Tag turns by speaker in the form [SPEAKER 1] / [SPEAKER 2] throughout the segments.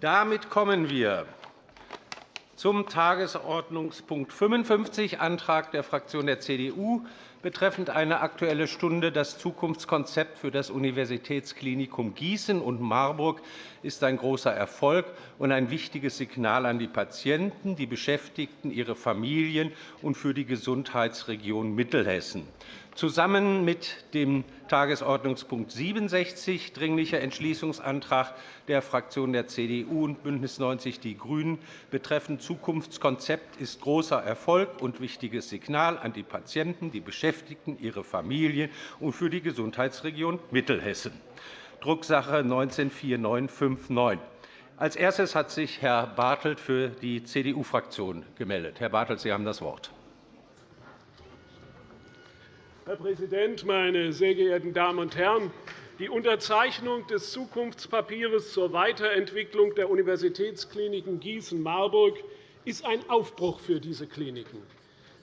[SPEAKER 1] Damit kommen wir zum Tagesordnungspunkt 55, Antrag der Fraktion der CDU betreffend eine Aktuelle Stunde. Das Zukunftskonzept für das Universitätsklinikum Gießen und Marburg ist ein großer Erfolg und ein wichtiges Signal an die Patienten, die Beschäftigten, ihre Familien und für die Gesundheitsregion Mittelhessen. Zusammen mit dem Tagesordnungspunkt 67, Dringlicher Entschließungsantrag der Fraktionen der CDU und BÜNDNIS 90 die GRÜNEN betreffend Zukunftskonzept ist großer Erfolg und wichtiges Signal an die Patienten, die Beschäftigten, ihre Familien und für die Gesundheitsregion Mittelhessen. Drucksache 19-4959. Als erstes hat sich Herr Bartelt für die CDU-Fraktion gemeldet. Herr Bartelt, Sie haben das Wort.
[SPEAKER 2] Herr Präsident, meine sehr geehrten Damen und Herren! Die Unterzeichnung des Zukunftspapiers zur Weiterentwicklung der Universitätskliniken Gießen-Marburg ist ein Aufbruch für diese Kliniken.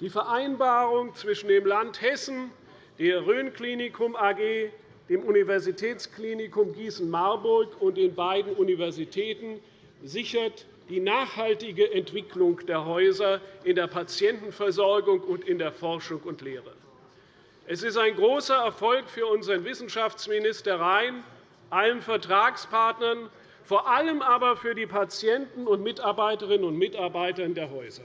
[SPEAKER 2] Die Vereinbarung zwischen dem Land Hessen, der Rhön-Klinikum AG, dem Universitätsklinikum Gießen-Marburg und den beiden Universitäten sichert die nachhaltige Entwicklung der Häuser in der Patientenversorgung und in der Forschung und Lehre. Es ist ein großer Erfolg für unseren Wissenschaftsminister Rhein, allen Vertragspartnern, vor allem aber für die Patienten und Mitarbeiterinnen und Mitarbeiter der Häuser.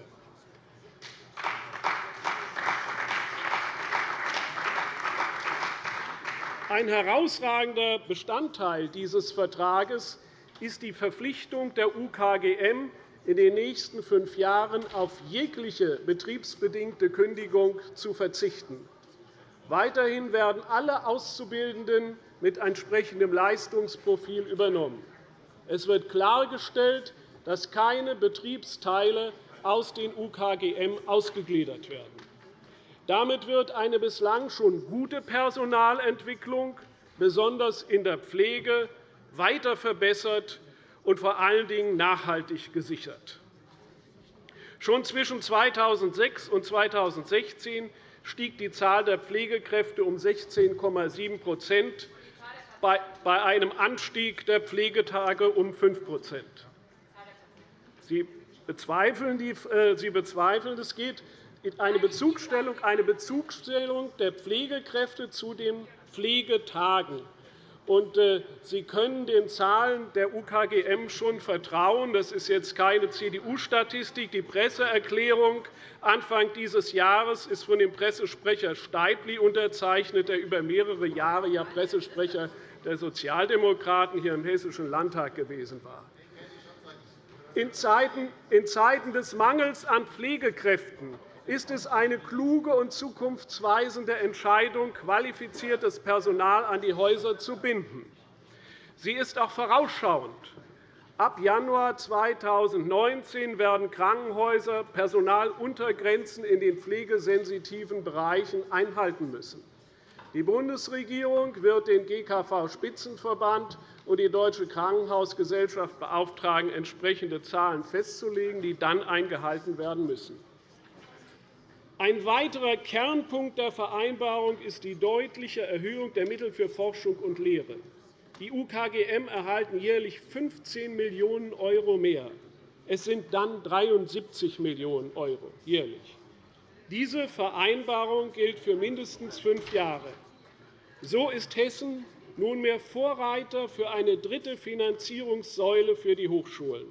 [SPEAKER 2] Ein herausragender Bestandteil dieses Vertrages ist die Verpflichtung der UKGM, in den nächsten fünf Jahren auf jegliche betriebsbedingte Kündigung zu verzichten. Weiterhin werden alle Auszubildenden mit entsprechendem Leistungsprofil übernommen. Es wird klargestellt, dass keine Betriebsteile aus den UKGM ausgegliedert werden. Damit wird eine bislang schon gute Personalentwicklung, besonders in der Pflege, weiter verbessert und vor allen Dingen nachhaltig gesichert. Schon zwischen 2006 und 2016 stieg die Zahl der Pflegekräfte um 16,7% bei einem Anstieg der Pflegetage um 5 Sie bezweifeln, äh, Sie bezweifeln, es geht eine Bezugsstellung, eine Bezugsstellung der Pflegekräfte zu den Pflegetagen. Äh, Sie können den Zahlen der UKGM schon vertrauen. Das ist jetzt keine CDU-Statistik. Die Presseerklärung Anfang dieses Jahres ist von dem Pressesprecher Steibli unterzeichnet, der über mehrere Jahre ja Pressesprecher der Sozialdemokraten hier im Hessischen Landtag gewesen war. In Zeiten des Mangels an Pflegekräften ist es eine kluge und zukunftsweisende Entscheidung, qualifiziertes Personal an die Häuser zu binden. Sie ist auch vorausschauend. Ab Januar 2019 werden Krankenhäuser Personaluntergrenzen in den pflegesensitiven Bereichen einhalten müssen. Die Bundesregierung wird den GKV-Spitzenverband und die Deutsche Krankenhausgesellschaft beauftragen, entsprechende Zahlen festzulegen, die dann eingehalten werden müssen. Ein weiterer Kernpunkt der Vereinbarung ist die deutliche Erhöhung der Mittel für Forschung und Lehre. Die UKGM erhalten jährlich 15 Millionen € mehr. Es sind dann 73 Millionen € jährlich. Diese Vereinbarung gilt für mindestens fünf Jahre. So ist Hessen nunmehr Vorreiter für eine dritte Finanzierungssäule für die Hochschulen.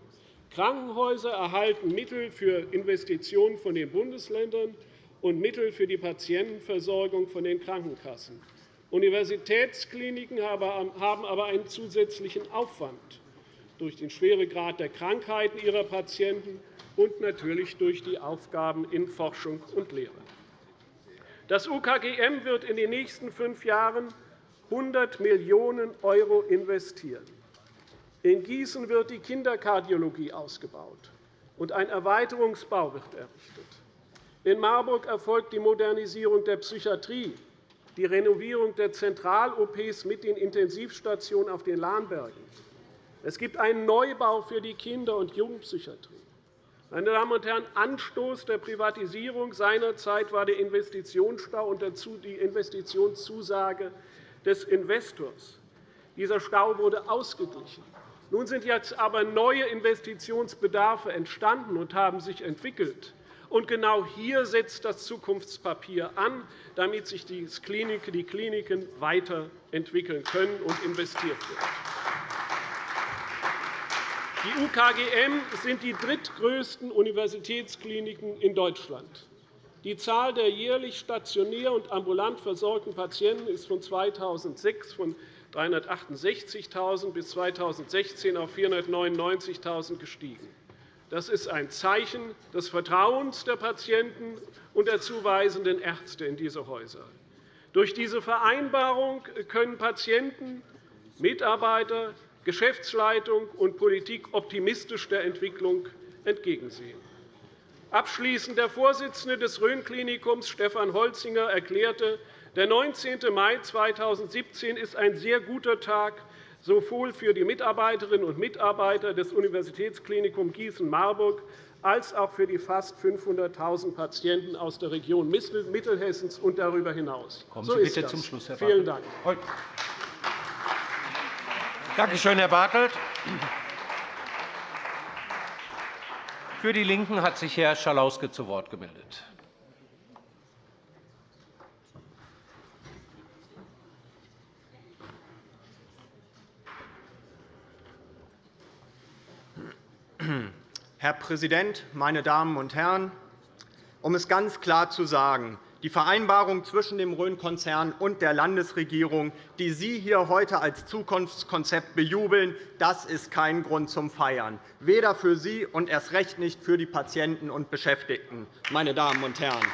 [SPEAKER 2] Krankenhäuser erhalten Mittel für Investitionen von den Bundesländern und Mittel für die Patientenversorgung von den Krankenkassen. Universitätskliniken haben aber einen zusätzlichen Aufwand durch den Schweregrad der Krankheiten ihrer Patienten und natürlich durch die Aufgaben in Forschung und Lehre. Das UKGM wird in den nächsten fünf Jahren 100 Millionen € investieren. In Gießen wird die Kinderkardiologie ausgebaut, und ein Erweiterungsbau wird errichtet. In Marburg erfolgt die Modernisierung der Psychiatrie, die Renovierung der Zentral-OPs mit den Intensivstationen auf den Lahnbergen. Es gibt einen Neubau für die Kinder- und Jugendpsychiatrie. Meine Damen und Herren, Anstoß der Privatisierung seinerzeit war der Investitionsstau und die Investitionszusage des Investors. Dieser Stau wurde ausgeglichen. Nun sind jetzt aber neue Investitionsbedarfe entstanden und haben sich entwickelt. Und genau hier setzt das Zukunftspapier an, damit sich die Kliniken weiterentwickeln können und investiert wird. Die UKGM sind die drittgrößten Universitätskliniken in Deutschland. Die Zahl der jährlich stationär und ambulant versorgten Patienten ist von 2006 von 368.000 bis 2016 auf 499.000 gestiegen. Das ist ein Zeichen des Vertrauens der Patienten und der zuweisenden Ärzte in diese Häuser. Durch diese Vereinbarung können Patienten, Mitarbeiter, Geschäftsleitung und Politik optimistisch der Entwicklung entgegensehen. Abschließend der Vorsitzende des Rhön-Klinikums, Stefan Holzinger, erklärte, der 19. Mai 2017 ist ein sehr guter Tag sowohl für die Mitarbeiterinnen und Mitarbeiter des Universitätsklinikums Gießen-Marburg als auch für die fast 500.000 Patienten aus der Region Mittelhessens und darüber hinaus.
[SPEAKER 1] Kommen Sie so bitte zum Schluss, Herr
[SPEAKER 2] Vielen Dank.
[SPEAKER 1] Danke schön, Herr Bartelt. Für die LINKEN hat sich Herr Schalauske zu Wort gemeldet.
[SPEAKER 3] Herr Präsident, meine Damen und Herren! Um es ganz klar zu sagen, die Vereinbarung zwischen dem Rhön-Konzern und der Landesregierung, die Sie hier heute als Zukunftskonzept bejubeln, das ist kein Grund zum Feiern, weder für Sie und erst recht nicht für die Patienten und Beschäftigten. Meine Damen und Herren.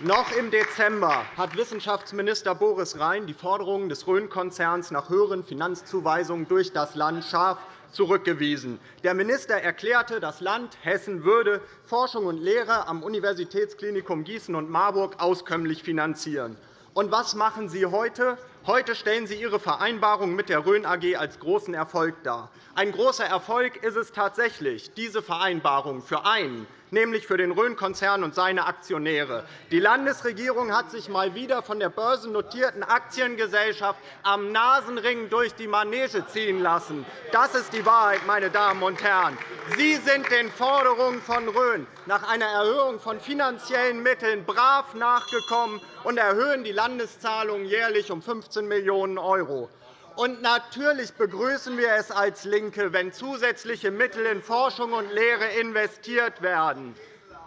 [SPEAKER 3] Noch im Dezember hat Wissenschaftsminister Boris Rhein die Forderungen des Rhön-Konzerns nach höheren Finanzzuweisungen durch das Land scharf zurückgewiesen. Der Minister erklärte, das Land Hessen würde Forschung und Lehre am Universitätsklinikum Gießen und Marburg auskömmlich finanzieren. Und was machen Sie heute? Heute stellen Sie Ihre Vereinbarung mit der Rhön AG als großen Erfolg dar. Ein großer Erfolg ist es tatsächlich, diese Vereinbarung für einen nämlich für den Rhön-Konzern und seine Aktionäre. Die Landesregierung hat sich einmal wieder von der börsennotierten Aktiengesellschaft am Nasenring durch die Manege ziehen lassen. Das ist die Wahrheit, meine Damen und Herren. Sie sind den Forderungen von Rhön nach einer Erhöhung von finanziellen Mitteln brav nachgekommen und erhöhen die Landeszahlungen jährlich um 15 Millionen €. Und natürlich begrüßen wir es als LINKE, wenn zusätzliche Mittel in Forschung und Lehre investiert werden.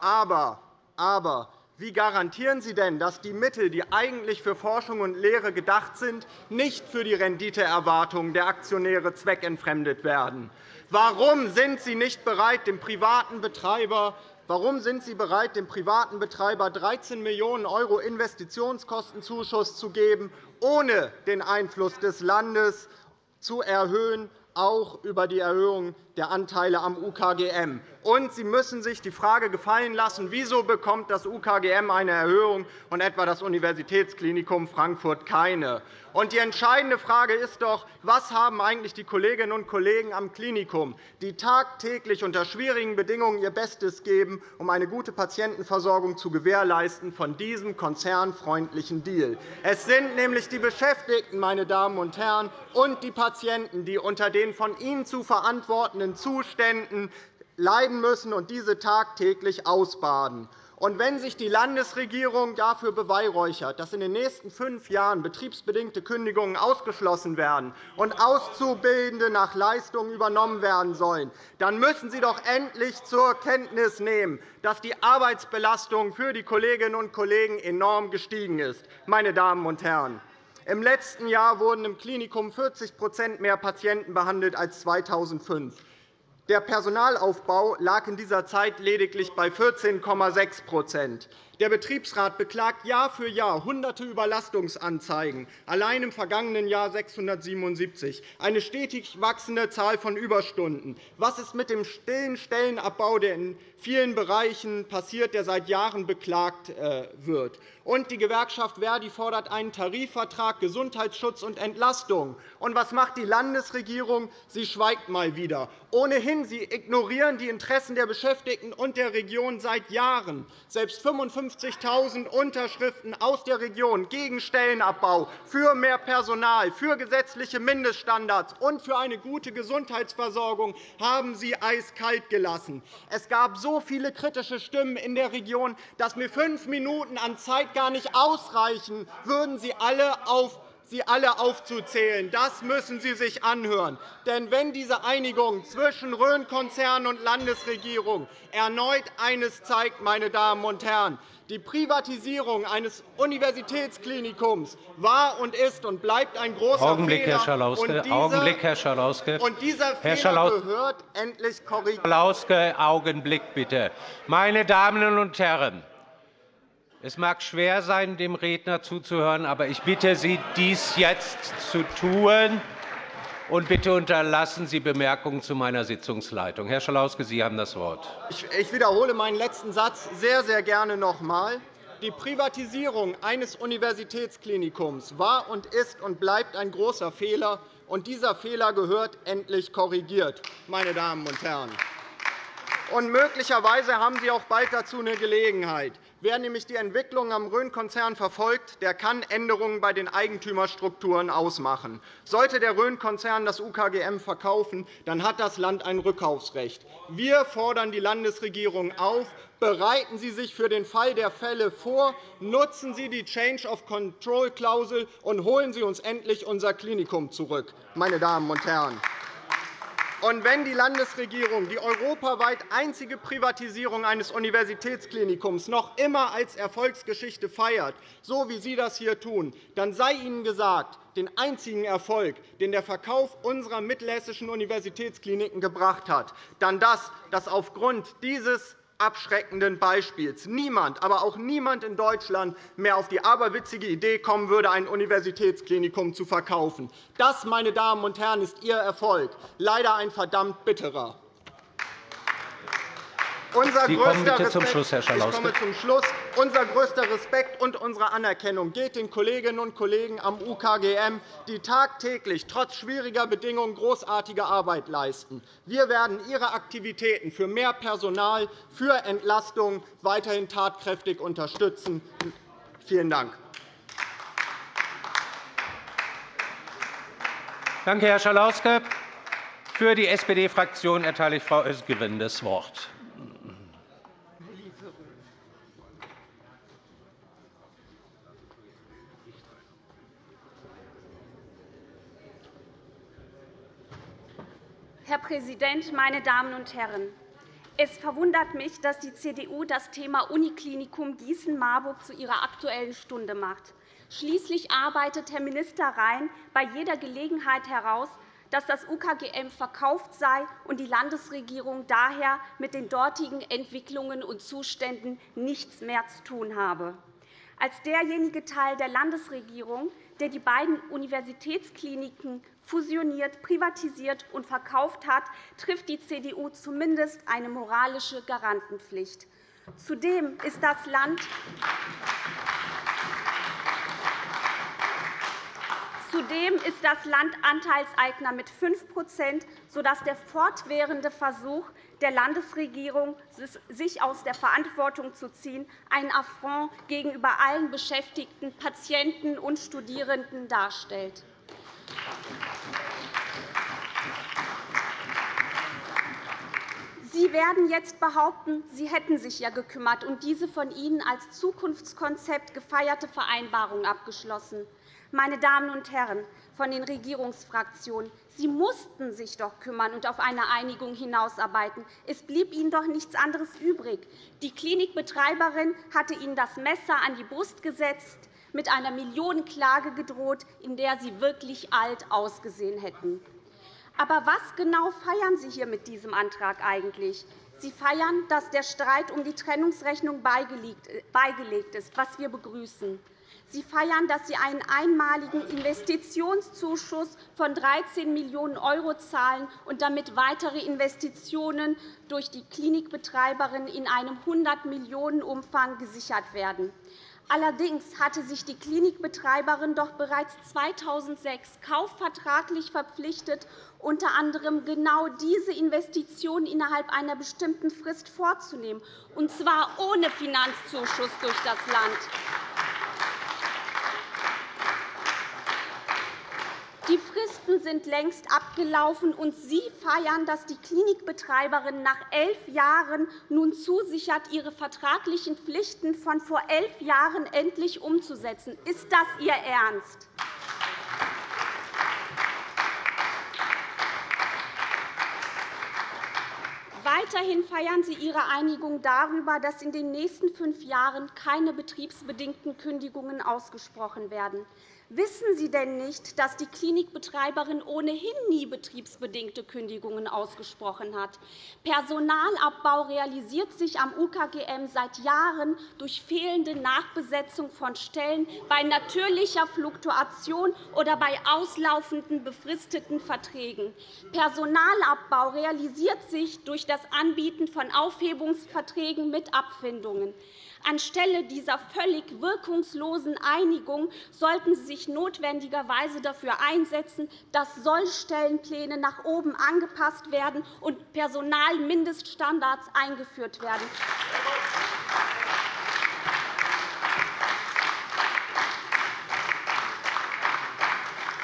[SPEAKER 3] Aber, aber wie garantieren Sie denn, dass die Mittel, die eigentlich für Forschung und Lehre gedacht sind, nicht für die Renditeerwartungen der Aktionäre zweckentfremdet werden? Warum sind Sie nicht bereit, dem privaten Betreiber Warum sind Sie bereit, dem privaten Betreiber 13 Millionen € Investitionskostenzuschuss zu geben, ohne den Einfluss des Landes zu erhöhen, auch über die Erhöhung der Anteile am UKGM? Und Sie müssen sich die Frage gefallen lassen, wieso bekommt das UKGM eine Erhöhung und etwa das Universitätsklinikum Frankfurt keine? Und die entscheidende Frage ist doch, was haben eigentlich die Kolleginnen und Kollegen am Klinikum, die tagtäglich unter schwierigen Bedingungen ihr Bestes geben, um eine gute Patientenversorgung zu gewährleisten, von diesem konzernfreundlichen Deal? Es sind nämlich die Beschäftigten, meine Damen und Herren, und die Patienten, die unter den von Ihnen zu verantwortenden Zuständen leiden müssen und diese tagtäglich ausbaden. Und wenn sich die Landesregierung dafür beweihräuchert, dass in den nächsten fünf Jahren betriebsbedingte Kündigungen ausgeschlossen werden und Auszubildende nach Leistungen übernommen werden sollen, dann müssen Sie doch endlich zur Kenntnis nehmen, dass die Arbeitsbelastung für die Kolleginnen und Kollegen enorm gestiegen ist. Meine Damen und Herren. Im letzten Jahr wurden im Klinikum 40% mehr Patienten behandelt als 2005. Der Personalaufbau lag in dieser Zeit lediglich bei 14,6% Der Betriebsrat beklagt Jahr für Jahr hunderte Überlastungsanzeigen, allein im vergangenen Jahr 677, eine stetig wachsende Zahl von Überstunden. Was ist mit dem stillen Stellenabbau, der in vielen Bereichen passiert, der seit Jahren beklagt äh, wird? Und die Gewerkschaft Verdi fordert einen Tarifvertrag Gesundheitsschutz und Entlastung. Und was macht die Landesregierung? Sie schweigt mal wieder. Ohnehin, sie ignorieren die Interessen der Beschäftigten und der Region seit Jahren. Selbst 55 150.000 Unterschriften aus der Region gegen Stellenabbau, für mehr Personal, für gesetzliche Mindeststandards und für eine gute Gesundheitsversorgung haben Sie eiskalt gelassen. Es gab so viele kritische Stimmen in der Region, dass mir fünf Minuten an Zeit gar nicht ausreichen würden, sie alle auf sie alle aufzuzählen. Das müssen Sie sich anhören. Denn wenn diese Einigung zwischen Rhön-Konzern und Landesregierung erneut eines zeigt, meine Damen und Herren, die Privatisierung eines Universitätsklinikums war und ist und bleibt ein großer
[SPEAKER 1] Augenblick,
[SPEAKER 3] Fehler.
[SPEAKER 1] Herr Schalauske.
[SPEAKER 3] Und dieser,
[SPEAKER 1] Augenblick, Herr Schalauske.
[SPEAKER 3] Und dieser
[SPEAKER 1] Herr
[SPEAKER 3] Fehler gehört endlich korrigiert.
[SPEAKER 1] Herr Schalauske, Augenblick bitte. Meine Damen und Herren, es mag schwer sein, dem Redner zuzuhören, aber ich bitte Sie, dies jetzt zu tun. Und bitte unterlassen Sie Bemerkungen zu meiner Sitzungsleitung. Herr Schalauske, Sie haben das Wort.
[SPEAKER 3] Ich wiederhole meinen letzten Satz sehr, sehr gerne noch einmal. Die Privatisierung eines Universitätsklinikums war und ist und bleibt ein großer Fehler. Und dieser Fehler gehört endlich korrigiert, meine Damen und Herren. Und möglicherweise haben Sie auch bald dazu eine Gelegenheit. Wer nämlich die Entwicklung am Rhön-Konzern verfolgt, der kann Änderungen bei den Eigentümerstrukturen ausmachen. Sollte der Rhön-Konzern das UKGM verkaufen, dann hat das Land ein Rückkaufsrecht. Wir fordern die Landesregierung auf, bereiten Sie sich für den Fall der Fälle vor, nutzen Sie die Change-of-Control-Klausel und holen Sie uns endlich unser Klinikum zurück. Meine Damen und Herren. Und wenn die Landesregierung die europaweit einzige Privatisierung eines Universitätsklinikums noch immer als Erfolgsgeschichte feiert, so wie Sie das hier tun, dann sei Ihnen gesagt, den einzigen Erfolg, den der Verkauf unserer mittelhessischen Universitätskliniken gebracht hat, dann das, dass aufgrund dieses abschreckenden Beispiels niemand, aber auch niemand in Deutschland mehr auf die aberwitzige Idee kommen würde, ein Universitätsklinikum zu verkaufen. Das, meine Damen und Herren, ist Ihr Erfolg, leider ein verdammt bitterer. Unser
[SPEAKER 1] Sie kommen bitte zum Schluss, Herr Schalauske.
[SPEAKER 3] Ich komme zum Schluss. Unser größter Respekt und unsere Anerkennung geht den Kolleginnen und Kollegen am UKGM, die tagtäglich trotz schwieriger Bedingungen großartige Arbeit leisten. Wir werden Ihre Aktivitäten für mehr Personal, für Entlastung weiterhin tatkräftig unterstützen. Vielen Dank.
[SPEAKER 1] Danke, Herr Schalauske. Für die SPD-Fraktion erteile ich Frau Özgewin das Wort.
[SPEAKER 4] Herr Präsident, meine Damen und Herren! Es verwundert mich, dass die CDU das Thema Uniklinikum Gießen-Marburg zu ihrer Aktuellen Stunde macht. Schließlich arbeitet Herr Minister Rhein bei jeder Gelegenheit heraus, dass das UKGM verkauft sei und die Landesregierung daher mit den dortigen Entwicklungen und Zuständen nichts mehr zu tun habe. Als derjenige Teil der Landesregierung, der die beiden Universitätskliniken fusioniert, privatisiert und verkauft hat, trifft die CDU zumindest eine moralische Garantenpflicht. Zudem ist das Land Zudem ist das Land Anteilseigner mit 5% sodass der fortwährende Versuch der Landesregierung, sich aus der Verantwortung zu ziehen, ein Affront gegenüber allen Beschäftigten, Patienten und Studierenden darstellt. Sie werden jetzt behaupten, Sie hätten sich ja gekümmert und diese von Ihnen als Zukunftskonzept gefeierte Vereinbarung abgeschlossen. Meine Damen und Herren von den Regierungsfraktionen, Sie mussten sich doch kümmern und auf eine Einigung hinausarbeiten. Es blieb Ihnen doch nichts anderes übrig. Die Klinikbetreiberin hatte Ihnen das Messer an die Brust gesetzt, mit einer Millionenklage gedroht, in der Sie wirklich alt ausgesehen hätten. Aber was genau feiern Sie hier mit diesem Antrag eigentlich? Sie feiern, dass der Streit um die Trennungsrechnung beigelegt ist, was wir begrüßen. Sie feiern, dass Sie einen einmaligen Investitionszuschuss von 13 Millionen € zahlen und damit weitere Investitionen durch die Klinikbetreiberin in einem 100 Millionen Umfang gesichert werden. Allerdings hatte sich die Klinikbetreiberin doch bereits 2006 kaufvertraglich verpflichtet, unter anderem genau diese Investition innerhalb einer bestimmten Frist vorzunehmen, und zwar ohne Finanzzuschuss durch das Land. Die Fristen sind längst abgelaufen, und Sie feiern, dass die Klinikbetreiberin nach elf Jahren nun zusichert, ihre vertraglichen Pflichten von vor elf Jahren endlich umzusetzen. Ist das Ihr Ernst? Weiterhin feiern Sie Ihre Einigung darüber, dass in den nächsten fünf Jahren keine betriebsbedingten Kündigungen ausgesprochen werden. Wissen Sie denn nicht, dass die Klinikbetreiberin ohnehin nie betriebsbedingte Kündigungen ausgesprochen hat? Personalabbau realisiert sich am UKGM seit Jahren durch fehlende Nachbesetzung von Stellen, bei natürlicher Fluktuation oder bei auslaufenden befristeten Verträgen. Personalabbau realisiert sich durch das Anbieten von Aufhebungsverträgen mit Abfindungen. Anstelle dieser völlig wirkungslosen Einigung sollten Sie sich notwendigerweise dafür einsetzen, dass Sollstellenpläne nach oben angepasst werden und Personalmindeststandards eingeführt werden.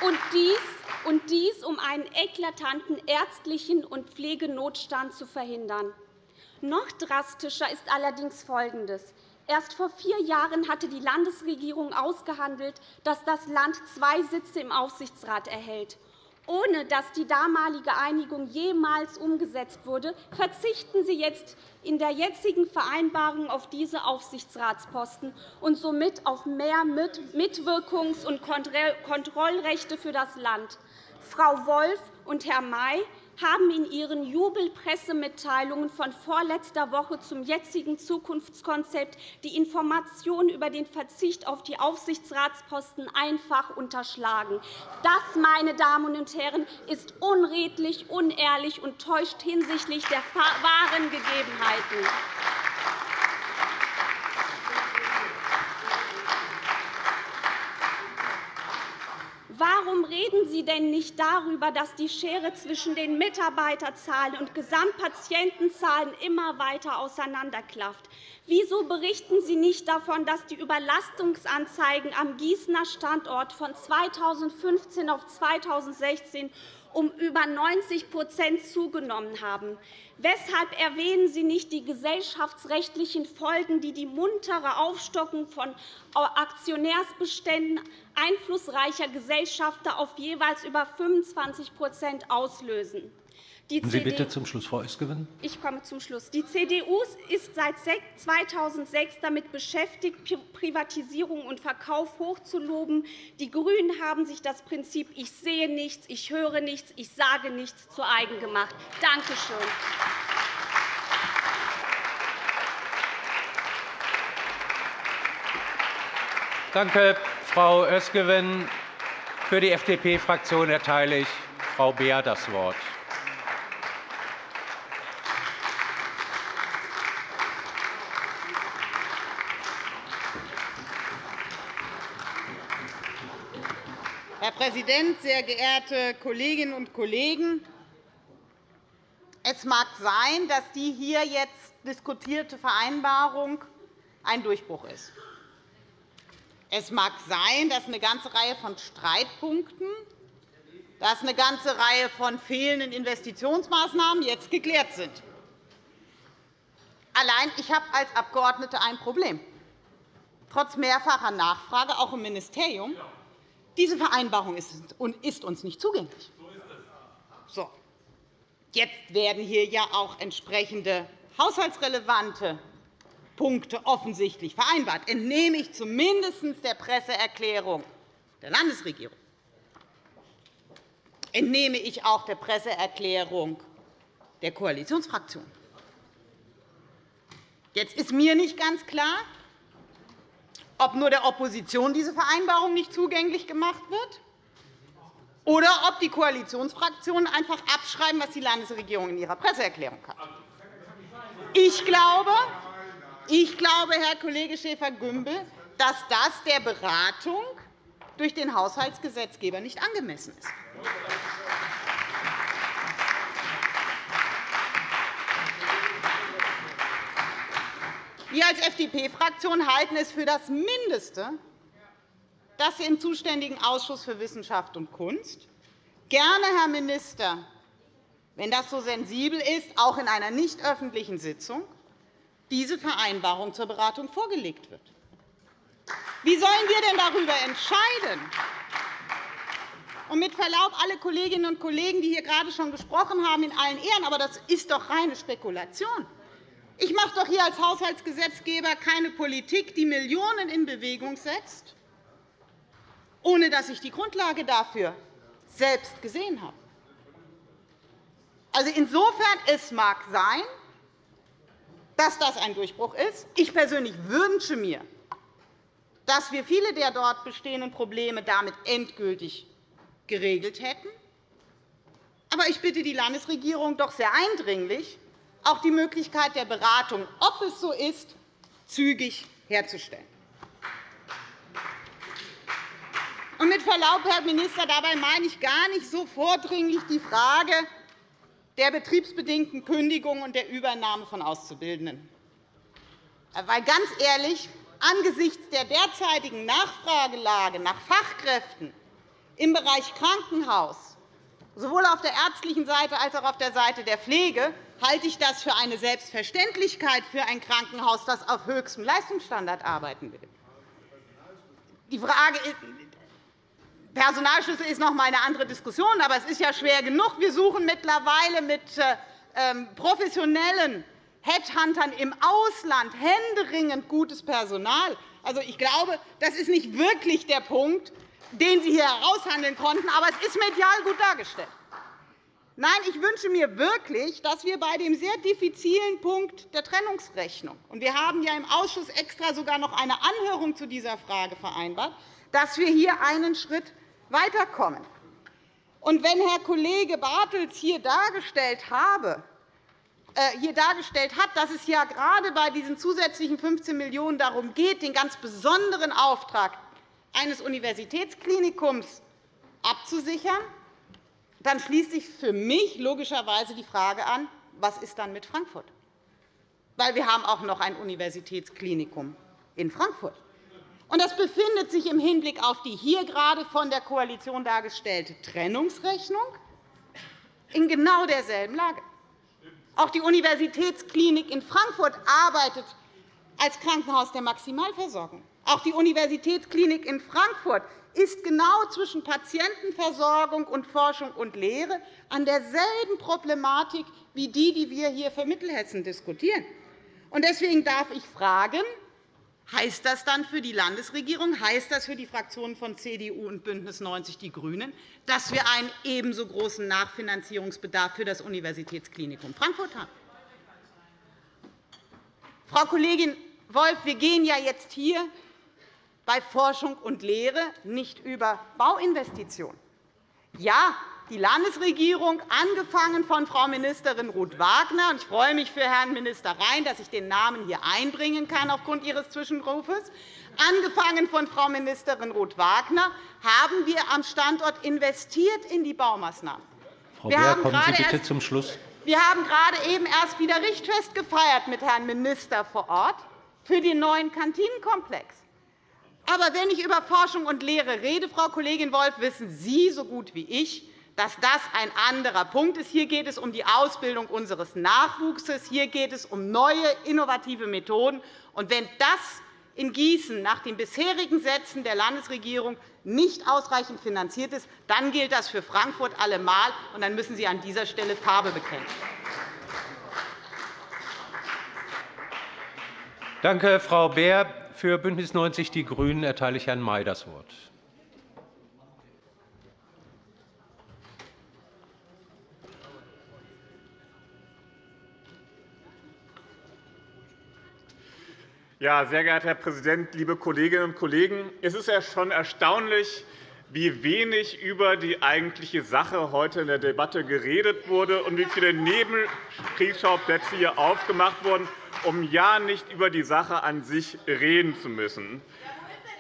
[SPEAKER 4] Und dies und dies, um einen eklatanten ärztlichen und Pflegenotstand zu verhindern. Noch drastischer ist allerdings Folgendes. Erst vor vier Jahren hatte die Landesregierung ausgehandelt, dass das Land zwei Sitze im Aufsichtsrat erhält. Ohne dass die damalige Einigung jemals umgesetzt wurde, verzichten Sie jetzt in der jetzigen Vereinbarung auf diese Aufsichtsratsposten und somit auf mehr Mitwirkungs- und Kontrollrechte für das Land. Frau Wolf und Herr May haben in ihren Jubelpressemitteilungen von vorletzter Woche zum jetzigen Zukunftskonzept die Information über den Verzicht auf die Aufsichtsratsposten einfach unterschlagen. Das, meine Damen und Herren, ist unredlich, unehrlich und täuscht hinsichtlich der wahren Gegebenheiten. Warum reden Sie denn nicht darüber, dass die Schere zwischen den Mitarbeiterzahlen und Gesamtpatientenzahlen immer weiter auseinanderklafft? Wieso berichten Sie nicht davon, dass die Überlastungsanzeigen am Gießener Standort von 2015 auf 2016 um über 90% zugenommen haben. Weshalb erwähnen Sie nicht die gesellschaftsrechtlichen Folgen, die die muntere Aufstockung von Aktionärsbeständen einflussreicher Gesellschafter auf jeweils über 25% auslösen?
[SPEAKER 1] Die Sie bitte zum Schluss, Frau Eskewen.
[SPEAKER 4] Ich komme zum Schluss. Die CDU ist seit 2006 damit beschäftigt, Privatisierung und Verkauf hochzuloben. Die GRÜNEN haben sich das Prinzip Ich sehe nichts, ich höre nichts, ich sage nichts zu eigen gemacht. Danke schön.
[SPEAKER 1] Danke, Frau Özgewen. Für die FDP-Fraktion erteile ich Frau Beer das Wort.
[SPEAKER 5] Präsident, sehr geehrte Kolleginnen und Kollegen! Es mag sein, dass die hier jetzt diskutierte Vereinbarung ein Durchbruch ist. Es mag sein, dass eine ganze Reihe von Streitpunkten, dass eine ganze Reihe von fehlenden Investitionsmaßnahmen jetzt geklärt sind. Allein ich habe als Abgeordnete ein Problem. Trotz mehrfacher Nachfrage, auch im Ministerium, diese Vereinbarung ist uns nicht zugänglich. So. Jetzt werden hier ja auch entsprechende haushaltsrelevante Punkte offensichtlich vereinbart, entnehme ich zumindest der Presseerklärung der Landesregierung. Entnehme ich auch der Presseerklärung der Koalitionsfraktionen. Jetzt ist mir nicht ganz klar, ob nur der Opposition diese Vereinbarung nicht zugänglich gemacht wird oder ob die Koalitionsfraktionen einfach abschreiben, was die Landesregierung in ihrer Presseerklärung hat. Ich glaube, ich glaube, Herr Kollege Schäfer-Gümbel, dass das der Beratung durch den Haushaltsgesetzgeber nicht angemessen ist. Wir als FDP-Fraktion halten es für das Mindeste, dass Sie im zuständigen Ausschuss für Wissenschaft und Kunst gerne, Herr Minister, wenn das so sensibel ist, auch in einer nicht öffentlichen Sitzung, diese Vereinbarung zur Beratung vorgelegt wird. Wie sollen wir denn darüber entscheiden? Und mit Verlaub, alle Kolleginnen und Kollegen, die hier gerade schon gesprochen haben, in allen Ehren, aber das ist doch reine Spekulation. Ich mache doch hier als Haushaltsgesetzgeber keine Politik, die Millionen in Bewegung setzt, ohne dass ich die Grundlage dafür selbst gesehen habe. Also insofern es mag sein, dass das ein Durchbruch ist. Ich persönlich wünsche mir, dass wir viele der dort bestehenden Probleme damit endgültig geregelt hätten. Aber ich bitte die Landesregierung doch sehr eindringlich, auch die Möglichkeit der Beratung, ob es so ist, zügig herzustellen. Und mit Verlaub, Herr Minister, dabei meine ich gar nicht so vordringlich die Frage der betriebsbedingten Kündigung und der Übernahme von Auszubildenden. Weil ganz ehrlich, angesichts der derzeitigen Nachfragelage nach Fachkräften im Bereich Krankenhaus, sowohl auf der ärztlichen Seite als auch auf der Seite der Pflege, halte ich das für eine Selbstverständlichkeit für ein Krankenhaus, das auf höchstem Leistungsstandard arbeiten will. Die Frage Personalschlüssel ist noch einmal eine andere Diskussion, aber es ist ja schwer genug. Wir suchen mittlerweile mit ähm, professionellen Headhuntern im Ausland händeringend gutes Personal. Also, ich glaube, das ist nicht wirklich der Punkt, den Sie hier heraushandeln konnten, aber es ist medial gut dargestellt. Nein, ich wünsche mir wirklich, dass wir bei dem sehr diffizilen Punkt der Trennungsrechnung – und wir haben ja im Ausschuss extra sogar noch eine Anhörung zu dieser Frage vereinbart – dass wir hier einen Schritt weiterkommen. Und wenn Herr Kollege Bartels hier dargestellt, habe, äh, hier dargestellt hat, dass es ja gerade bei diesen zusätzlichen 15 Millionen € darum geht, den ganz besonderen Auftrag eines Universitätsklinikums abzusichern, dann schließt sich für mich logischerweise die Frage an, was ist dann mit Frankfurt? Weil wir haben auch noch ein Universitätsklinikum in Frankfurt. Und das befindet sich im Hinblick auf die hier gerade von der Koalition dargestellte Trennungsrechnung in genau derselben Lage. Auch die Universitätsklinik in Frankfurt arbeitet als Krankenhaus der Maximalversorgung. Auch die Universitätsklinik in Frankfurt ist genau zwischen Patientenversorgung und Forschung und Lehre an derselben Problematik wie die, die wir hier für Mittelhessen diskutieren. Deswegen darf ich fragen, Heißt das dann für die Landesregierung, heißt das für die Fraktionen von CDU und BÜNDNIS 90 die GRÜNEN, dass wir einen ebenso großen Nachfinanzierungsbedarf für das Universitätsklinikum Frankfurt haben? Frau Kollegin Wolf, wir gehen ja jetzt hier bei Forschung und Lehre nicht über Bauinvestitionen. Ja, die Landesregierung, angefangen von Frau Ministerin Ruth-Wagner, ich freue mich für Herrn Minister Rhein, dass ich den Namen hier einbringen kann aufgrund Ihres Zwischenrufes, angefangen von Frau Ministerin Ruth-Wagner, haben wir am Standort investiert in die Baumaßnahmen.
[SPEAKER 1] Frau Beer, kommen Sie bitte zum Schluss.
[SPEAKER 5] Wir haben gerade eben erst wieder Richtfest gefeiert mit Herrn Minister vor Ort für den neuen Kantinenkomplex. Aber wenn ich über Forschung und Lehre rede, Frau Kollegin Wolf, wissen Sie so gut wie ich, dass das ein anderer Punkt ist. Hier geht es um die Ausbildung unseres Nachwuchses. Hier geht es um neue, innovative Methoden. Und wenn das in Gießen nach den bisherigen Sätzen der Landesregierung nicht ausreichend finanziert ist, dann gilt das für Frankfurt allemal, und dann müssen Sie an dieser Stelle Farbe bekennen.
[SPEAKER 1] Danke, Frau Beer. Für BÜNDNIS 90 die GRÜNEN erteile ich Herrn May das Wort.
[SPEAKER 6] Ja, sehr geehrter Herr Präsident, liebe Kolleginnen und Kollegen! Es ist ja schon erstaunlich, wie wenig über die eigentliche Sache heute in der Debatte geredet wurde und wie viele Nebenkriegsschauplätze hier aufgemacht wurden, um ja nicht über die Sache an sich reden zu müssen.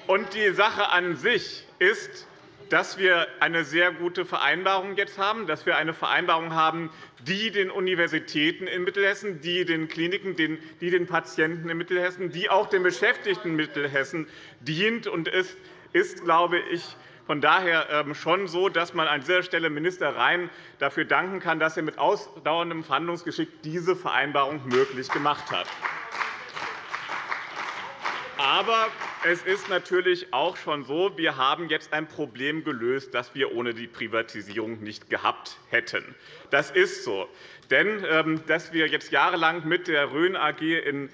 [SPEAKER 6] Und die Sache an sich ist, dass wir eine sehr gute Vereinbarung jetzt haben, dass wir eine Vereinbarung haben, die den Universitäten in Mittelhessen, die den Kliniken, die den Patienten in Mittelhessen, die auch den Beschäftigten in Mittelhessen dient. Und es ist, glaube ich, von daher ähm, schon so, dass man an dieser Stelle Minister Rhein dafür danken kann, dass er mit ausdauerndem Verhandlungsgeschick diese Vereinbarung möglich gemacht hat. Aber es ist natürlich auch schon so, wir haben jetzt ein Problem gelöst, das wir ohne die Privatisierung nicht gehabt hätten. Das ist so. Denn ähm, dass wir jetzt jahrelang mit der Rhön AG in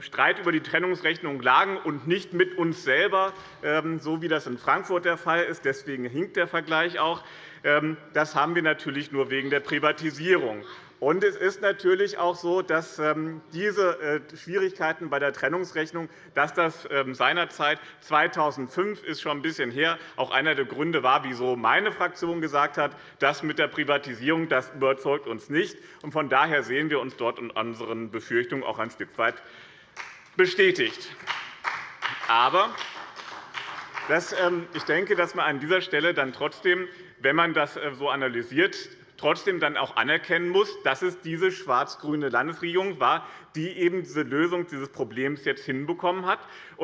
[SPEAKER 6] Streit über die Trennungsrechnung lagen und nicht mit uns selber, ähm, so wie das in Frankfurt der Fall ist, deswegen hinkt der Vergleich auch, das haben wir natürlich nur wegen der Privatisierung. Und es ist natürlich auch so, dass ähm, diese äh, Schwierigkeiten bei der Trennungsrechnung, dass das ähm, seinerzeit 2005 ist schon ein bisschen her, auch einer der Gründe war, wieso meine Fraktion gesagt hat, das mit der Privatisierung das überzeugt uns nicht. Und von daher sehen wir uns dort in unseren Befürchtungen auch ein Stück weit bestätigt. Aber ähm, ich denke, dass man an dieser Stelle dann trotzdem, wenn man das äh, so analysiert, trotzdem dann auch anerkennen muss, dass es diese schwarz-grüne Landesregierung war, die eben diese Lösung dieses Problems jetzt hinbekommen hat.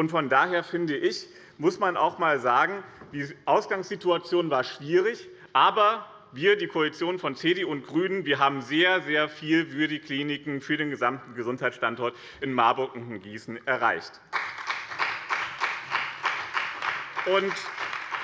[SPEAKER 6] Von daher finde ich, muss man auch einmal sagen, die Ausgangssituation war schwierig, aber wir, die Koalition von CDU und GRÜNEN, wir haben sehr, sehr viel für die Kliniken, für den gesamten Gesundheitsstandort in Marburg und in Gießen erreicht.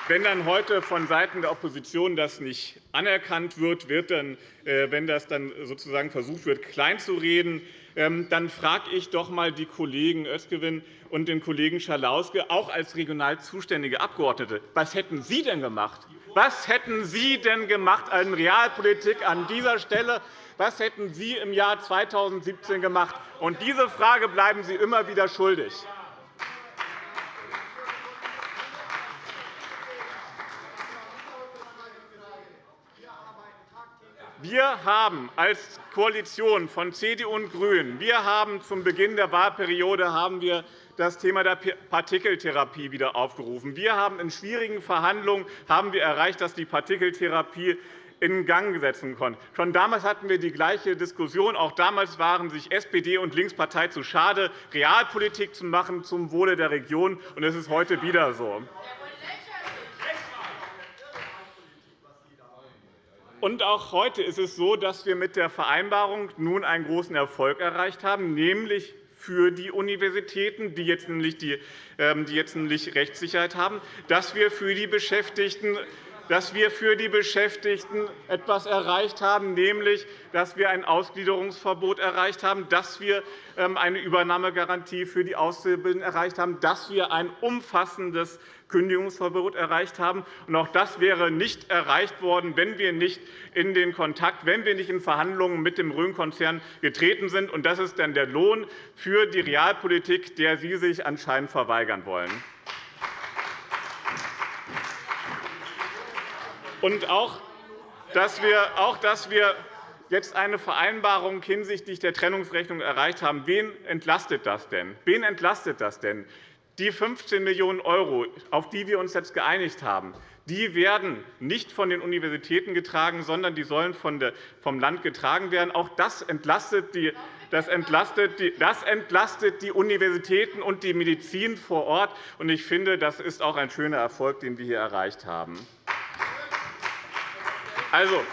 [SPEAKER 6] Wenn dann heute vonseiten der Opposition das nicht anerkannt wird, wird dann, äh, wenn das dann sozusagen versucht wird, kleinzureden, ähm, dann frage ich doch einmal die Kollegen Özgewin und den Kollegen Schalauske, auch als regional zuständige Abgeordnete, was hätten Sie denn gemacht? Was hätten Sie denn gemacht an Realpolitik an dieser Stelle? Was hätten Sie im Jahr 2017 gemacht? Und diese Frage bleiben Sie immer wieder schuldig. Wir haben als Koalition von CDU und GRÜNEN wir haben zum Beginn der Wahlperiode haben wir das Thema der Partikeltherapie wieder aufgerufen. Wir haben in schwierigen Verhandlungen haben wir erreicht, dass die Partikeltherapie in Gang gesetzt konnte. Schon damals hatten wir die gleiche Diskussion. Auch damals waren sich SPD und Linkspartei zu schade, Realpolitik zu machen zum Wohle der Region. Und es ist heute wieder so. Und auch heute ist es so, dass wir mit der Vereinbarung nun einen großen Erfolg erreicht haben, nämlich für die Universitäten, die jetzt nämlich, die, ähm, die jetzt nämlich Rechtssicherheit haben, dass wir für die Beschäftigten dass wir für die Beschäftigten etwas erreicht haben, nämlich dass wir ein Ausgliederungsverbot erreicht haben, dass wir ähm, eine Übernahmegarantie für die Auszubildenden erreicht haben, dass wir ein umfassendes Kündigungsverbot erreicht haben. auch das wäre nicht erreicht worden, wenn wir nicht in den Kontakt, wenn wir nicht in Verhandlungen mit dem Rhön-Konzern getreten sind. das ist dann der Lohn für die Realpolitik, der Sie sich anscheinend verweigern wollen. Und auch, dass wir, auch, dass wir jetzt eine Vereinbarung hinsichtlich der Trennungsrechnung erreicht haben. Wen entlastet das denn? Wen entlastet das denn? Die 15 Millionen €, auf die wir uns jetzt geeinigt haben, die werden nicht von den Universitäten getragen, sondern die sollen vom Land getragen werden. Auch das entlastet die das entlastet, die, das entlastet die Universitäten und die Medizin vor Ort. Ich finde, das ist auch ein schöner Erfolg, den wir hier erreicht haben. Also,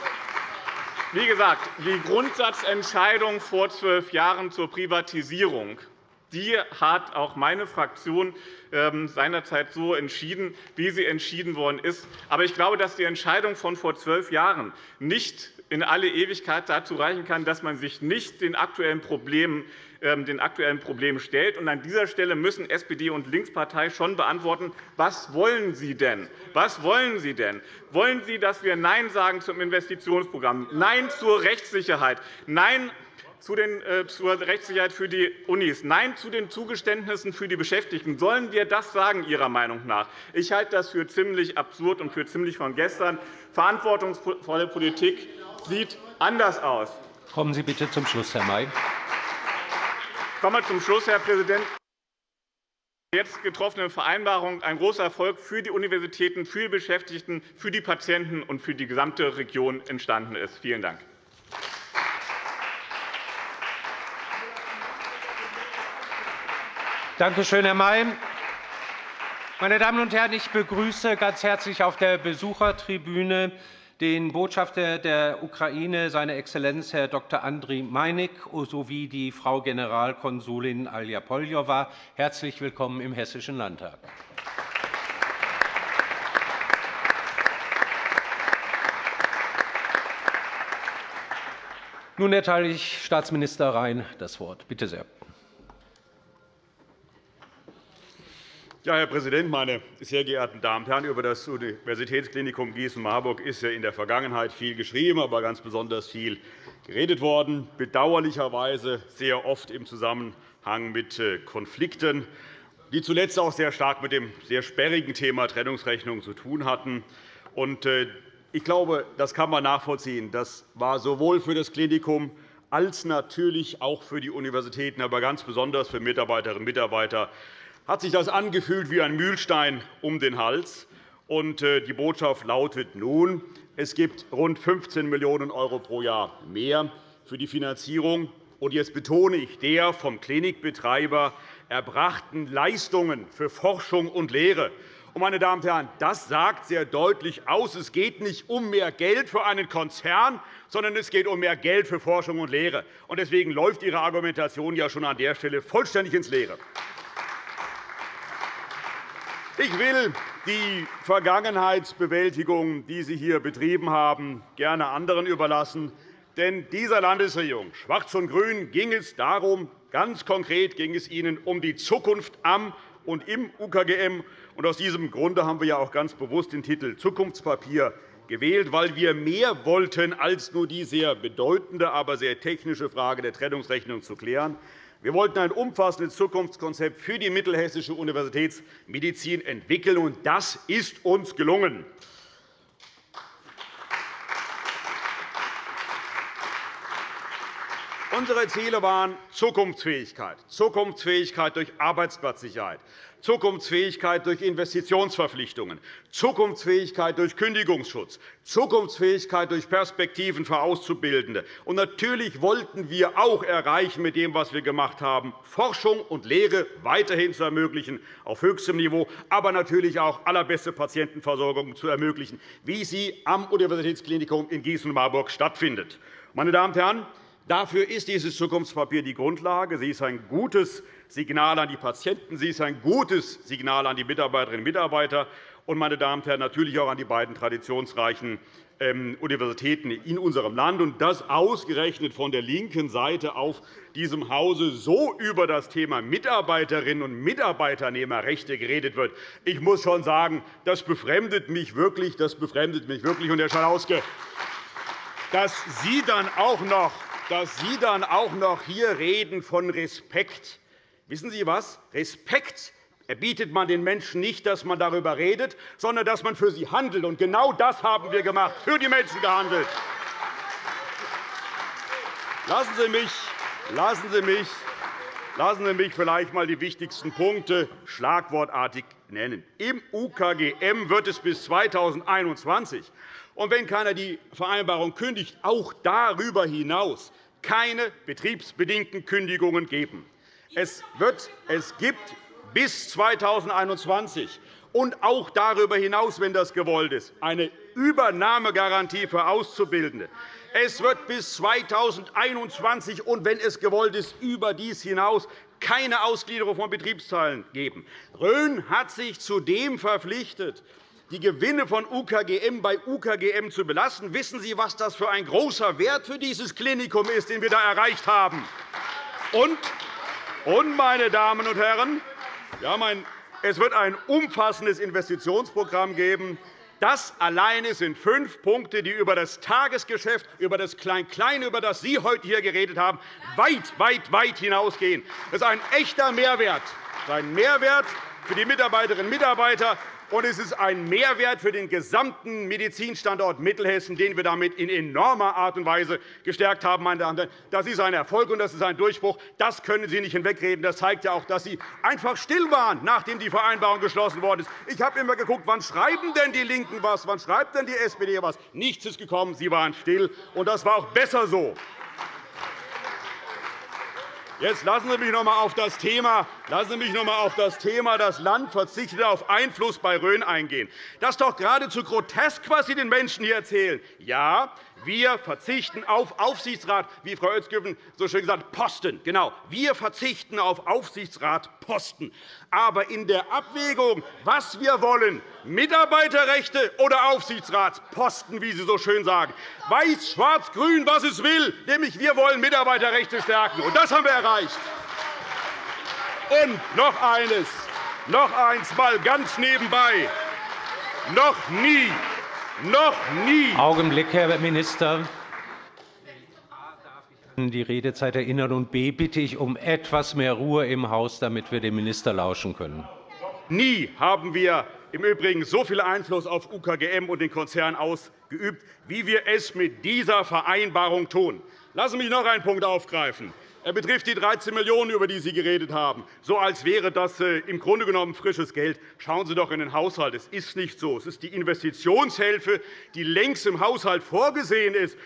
[SPEAKER 6] wie gesagt, die Grundsatzentscheidung vor zwölf Jahren zur Privatisierung die hat auch meine Fraktion ähm, seinerzeit so entschieden, wie sie entschieden worden ist. Aber ich glaube, dass die Entscheidung von vor zwölf Jahren nicht in alle Ewigkeit dazu reichen kann, dass man sich nicht den aktuellen Problemen ähm, den aktuellen Problemen stellt. an dieser Stelle müssen SPD und Linkspartei schon beantworten, was wollen Sie denn? Was wollen Sie denn? Wollen Sie, dass wir Nein sagen zum Investitionsprogramm, Nein zur Rechtssicherheit, Nein äh, zur Rechtssicherheit für die Unis, Nein zu den Zugeständnissen für die Beschäftigten. Sollen wir das sagen, Ihrer Meinung nach? Ich halte das für ziemlich absurd und für ziemlich von gestern. Verantwortungsvolle Politik sieht anders aus.
[SPEAKER 1] Kommen Sie bitte zum Schluss, Herr May.
[SPEAKER 6] Ich komme zum Schluss, Herr Präsident. jetzt getroffene Vereinbarung ein großer Erfolg für die Universitäten, für die Beschäftigten, für die Patienten und für die gesamte Region entstanden ist. Vielen Dank.
[SPEAKER 1] Danke schön, Herr May. Meine Damen und Herren, ich begrüße ganz herzlich auf der Besuchertribüne den Botschafter der Ukraine, seine Exzellenz Herr Dr. Andriy Meinik, sowie die Frau Generalkonsulin Alja Poljowa. Herzlich willkommen im Hessischen Landtag. Nun erteile ich Staatsminister Rhein das Wort. Bitte sehr.
[SPEAKER 7] Ja, Herr Präsident, meine sehr geehrten Damen und Herren! Über das Universitätsklinikum Gießen-Marburg ist ja in der Vergangenheit viel geschrieben, aber ganz besonders viel geredet worden, bedauerlicherweise sehr oft im Zusammenhang mit äh, Konflikten, die zuletzt auch sehr stark mit dem sehr sperrigen Thema Trennungsrechnung zu tun hatten. Äh, ich glaube, das kann man nachvollziehen. Das war sowohl für das Klinikum als natürlich auch für die Universitäten, aber ganz besonders für Mitarbeiterinnen und Mitarbeiter hat sich das angefühlt wie ein Mühlstein um den Hals. Äh, die Botschaft lautet nun, es gibt rund 15 Millionen € pro Jahr mehr für die Finanzierung und jetzt betone ich der vom Klinikbetreiber erbrachten Leistungen für Forschung und Lehre. Meine Damen und Herren, das sagt sehr deutlich aus, es geht nicht um mehr Geld für einen Konzern, sondern es geht um mehr Geld für Forschung und Lehre. Deswegen läuft Ihre Argumentation ja schon an der Stelle vollständig ins Leere. Ich will die Vergangenheitsbewältigung, die Sie hier betrieben haben, gerne anderen überlassen. Denn dieser Landesregierung, Schwarz und Grün, ging es darum, ganz konkret ging es Ihnen um die Zukunft am und im UKGM. Aus diesem Grunde haben wir auch ganz bewusst den Titel Zukunftspapier gewählt, weil wir mehr wollten, als nur die sehr bedeutende, aber sehr technische Frage der Trennungsrechnung zu klären. Wir wollten ein umfassendes Zukunftskonzept für die Mittelhessische Universitätsmedizin entwickeln, und das ist uns gelungen. Unsere Ziele waren Zukunftsfähigkeit, Zukunftsfähigkeit durch Arbeitsplatzsicherheit, Zukunftsfähigkeit durch Investitionsverpflichtungen, Zukunftsfähigkeit durch Kündigungsschutz, Zukunftsfähigkeit durch Perspektiven für Auszubildende. Und natürlich wollten wir auch erreichen mit dem, was wir gemacht haben, Forschung und Lehre weiterhin zu ermöglichen auf höchstem Niveau, aber natürlich auch allerbeste Patientenversorgung zu ermöglichen, wie sie am Universitätsklinikum in Gießen-Marburg stattfindet. Meine Damen und Herren, Dafür ist dieses Zukunftspapier die Grundlage. Sie ist ein gutes Signal an die Patienten. Sie ist ein gutes Signal an die Mitarbeiterinnen und Mitarbeiter und, meine Damen und Herren, natürlich auch an die beiden traditionsreichen ähm, Universitäten in unserem Land. Und das ausgerechnet von der linken Seite auf diesem Hause so über das Thema Mitarbeiterinnen und Mitarbeiternehmerrechte geredet wird. Ich muss schon sagen, das befremdet mich wirklich. Das befremdet mich wirklich. Und, Herr Schalauske, dass Sie dann auch noch dass Sie dann auch noch hier reden von Respekt. Wissen Sie was? Respekt erbietet man den Menschen nicht, dass man darüber redet, sondern dass man für sie handelt. Und genau das haben wir gemacht, für die Menschen gehandelt. Lassen Sie mich, lassen Sie mich, lassen Sie mich vielleicht einmal die wichtigsten Punkte schlagwortartig nennen. Im UKGM wird es bis 2021 und wenn keiner die Vereinbarung kündigt, auch darüber hinaus keine betriebsbedingten Kündigungen geben. Es, wird, es gibt bis 2021 und auch darüber hinaus, wenn das gewollt ist, eine Übernahmegarantie für Auszubildende. Es wird bis 2021 und, wenn es gewollt ist, über dies hinaus keine Ausgliederung von Betriebsteilen geben. Rhön hat sich zudem verpflichtet, die Gewinne von UKGM bei UKGM zu belassen. Wissen Sie, was das für ein großer Wert für dieses Klinikum ist, den wir da erreicht haben? Und, meine Damen und Herren, es wird ein umfassendes Investitionsprogramm geben. Das alleine sind fünf Punkte, die über das Tagesgeschäft, über das Klein-Klein, über das Sie heute hier geredet haben, weit, weit, weit hinausgehen. Das ist ein echter Mehrwert. Ein Mehrwert für die Mitarbeiterinnen und Mitarbeiter, und es ist ein Mehrwert für den gesamten Medizinstandort Mittelhessen, den wir damit in enormer Art und Weise gestärkt haben. Meine Damen und Herren. Das ist ein Erfolg, und das ist ein Durchbruch. Das können Sie nicht hinwegreden. Das zeigt ja auch, dass Sie einfach still waren, nachdem die Vereinbarung geschlossen worden ist. Ich habe immer geguckt, wann schreiben denn die LINKEN was, wann schreibt denn die SPD was. Nichts ist gekommen. Sie waren still, und das war auch besser so. Jetzt lassen Sie mich noch einmal auf das Thema, lassen Sie mich noch einmal auf das Thema das Land verzichtet auf Einfluss bei Rhön eingehen. Das ist doch geradezu grotesk, was Sie den Menschen hier erzählen. Ja, wir verzichten auf Aufsichtsrat, wie Frau Özgüven so schön gesagt hat, Posten. Genau, wir verzichten auf Aufsichtsratposten. Aber in der Abwägung, was wir wollen, Mitarbeiterrechte oder Aufsichtsratsposten, wie Sie so schön sagen, weiß, schwarz, grün, was es will, nämlich wir wollen Mitarbeiterrechte stärken. Und das haben wir erreicht. Und noch eines, noch eins mal ganz nebenbei. Noch nie noch nie.
[SPEAKER 1] Augenblick, Herr Minister. Die Redezeit erinnern und B bitte ich um etwas mehr Ruhe im Haus, damit wir dem Minister lauschen können.
[SPEAKER 7] Nie haben wir im Übrigen so viel Einfluss auf UKGM und den Konzern ausgeübt, wie wir es mit dieser Vereinbarung tun. Lassen Sie mich noch einen Punkt aufgreifen. Er betrifft die 13 Millionen €, über die Sie geredet haben, so als wäre das äh, im Grunde genommen frisches Geld. Schauen Sie doch in den Haushalt. Es ist nicht so. Es ist die Investitionshilfe, die längst im Haushalt vorgesehen ist.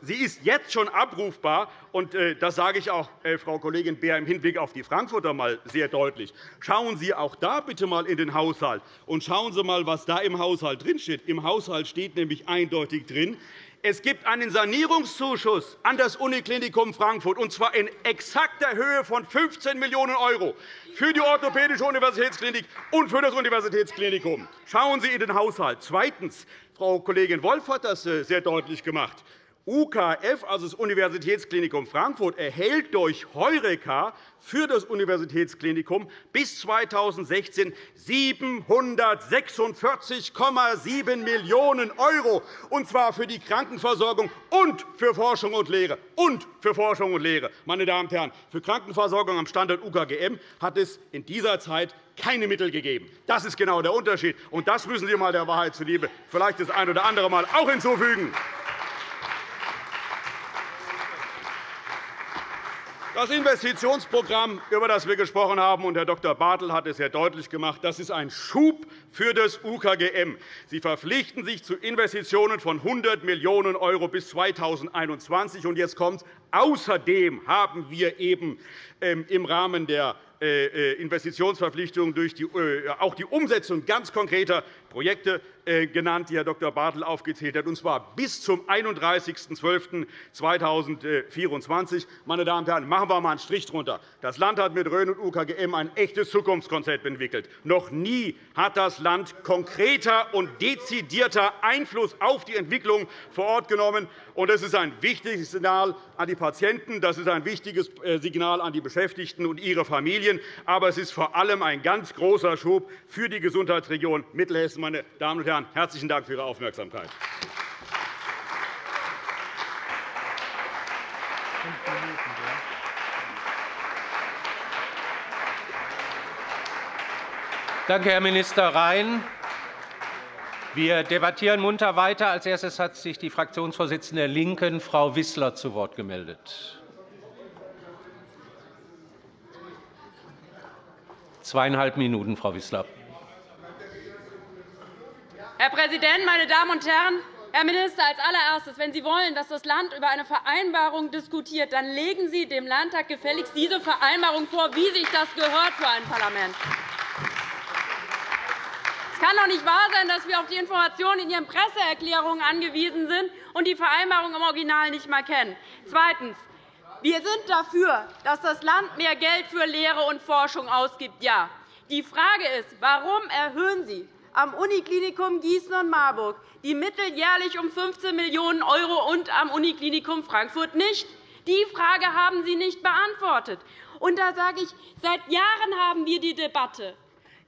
[SPEAKER 7] Sie ist jetzt schon abrufbar. Und äh, das sage ich auch, äh, Frau Kollegin Beer, im Hinblick auf die Frankfurter mal sehr deutlich. Schauen Sie auch da bitte einmal in den Haushalt und schauen Sie einmal, was da im Haushalt drinsteht. Im Haushalt steht nämlich eindeutig drin, es gibt einen Sanierungszuschuss an das Uniklinikum Frankfurt, und zwar in exakter Höhe von 15 Millionen € für die Orthopädische Universitätsklinik und für das Universitätsklinikum. Schauen Sie in den Haushalt. Zweitens. Frau Kollegin Wolff hat das äh, sehr deutlich gemacht. UKF, also das Universitätsklinikum Frankfurt, erhält durch Heureka für das Universitätsklinikum bis 2016 746,7 Millionen €, und zwar für die Krankenversorgung und für Forschung und Lehre. Und für Forschung und Lehre. Meine Damen und Herren, für Krankenversorgung am Standort UKGM hat es in dieser Zeit keine Mittel gegeben. Das ist genau der Unterschied. Und das müssen Sie mal der Wahrheit zuliebe vielleicht das ein oder andere Mal auch hinzufügen. Das Investitionsprogramm, über das wir gesprochen haben, und Herr Dr. Bartel hat es sehr deutlich gemacht, das ist ein Schub für das UKGM. Sie verpflichten sich zu Investitionen von 100 Millionen € bis 2021. Und jetzt kommt. Außerdem haben wir eben ähm, im Rahmen der äh, äh, Investitionsverpflichtungen äh, auch die Umsetzung ganz konkreter Projekte genannt, die Herr Dr. Bartel aufgezählt hat, und zwar bis zum 31.12.2024. Meine Damen und Herren, machen wir einmal einen Strich drunter. Das Land hat mit Rhön und UKGM ein echtes Zukunftskonzept entwickelt. Noch nie hat das Land konkreter und dezidierter Einfluss auf die Entwicklung vor Ort genommen. Das ist ein wichtiges Signal an die Patienten, das ist ein wichtiges Signal an die Beschäftigten und ihre Familien. Aber es ist vor allem ein ganz großer Schub für die Gesundheitsregion Mittelhessen. Meine Damen und Herren, herzlichen Dank für Ihre Aufmerksamkeit.
[SPEAKER 1] Danke, Herr Minister Rhein. Wir debattieren munter weiter. Als erstes hat sich die Fraktionsvorsitzende der LINKEN, Frau Wissler, zu Wort gemeldet. Zweieinhalb Minuten, Frau Wissler.
[SPEAKER 8] Herr Präsident, meine Damen und Herren! Herr Minister, als allererstes, wenn Sie wollen, dass das Land über eine Vereinbarung diskutiert, dann legen Sie dem Landtag gefälligst diese Vereinbarung vor, wie sich das gehört für ein Parlament. Es kann doch nicht wahr sein, dass wir auf die Informationen in Ihren Presseerklärungen angewiesen sind und die Vereinbarung im Original nicht einmal kennen. Zweitens. Wir sind dafür, dass das Land mehr Geld für Lehre und Forschung ausgibt. Ja. Die Frage ist, warum erhöhen Sie am Uniklinikum Gießen und Marburg die Mittel jährlich um 15 Millionen € und am Uniklinikum Frankfurt nicht? Die Frage haben Sie nicht beantwortet. Und da sage ich, seit Jahren haben wir die Debatte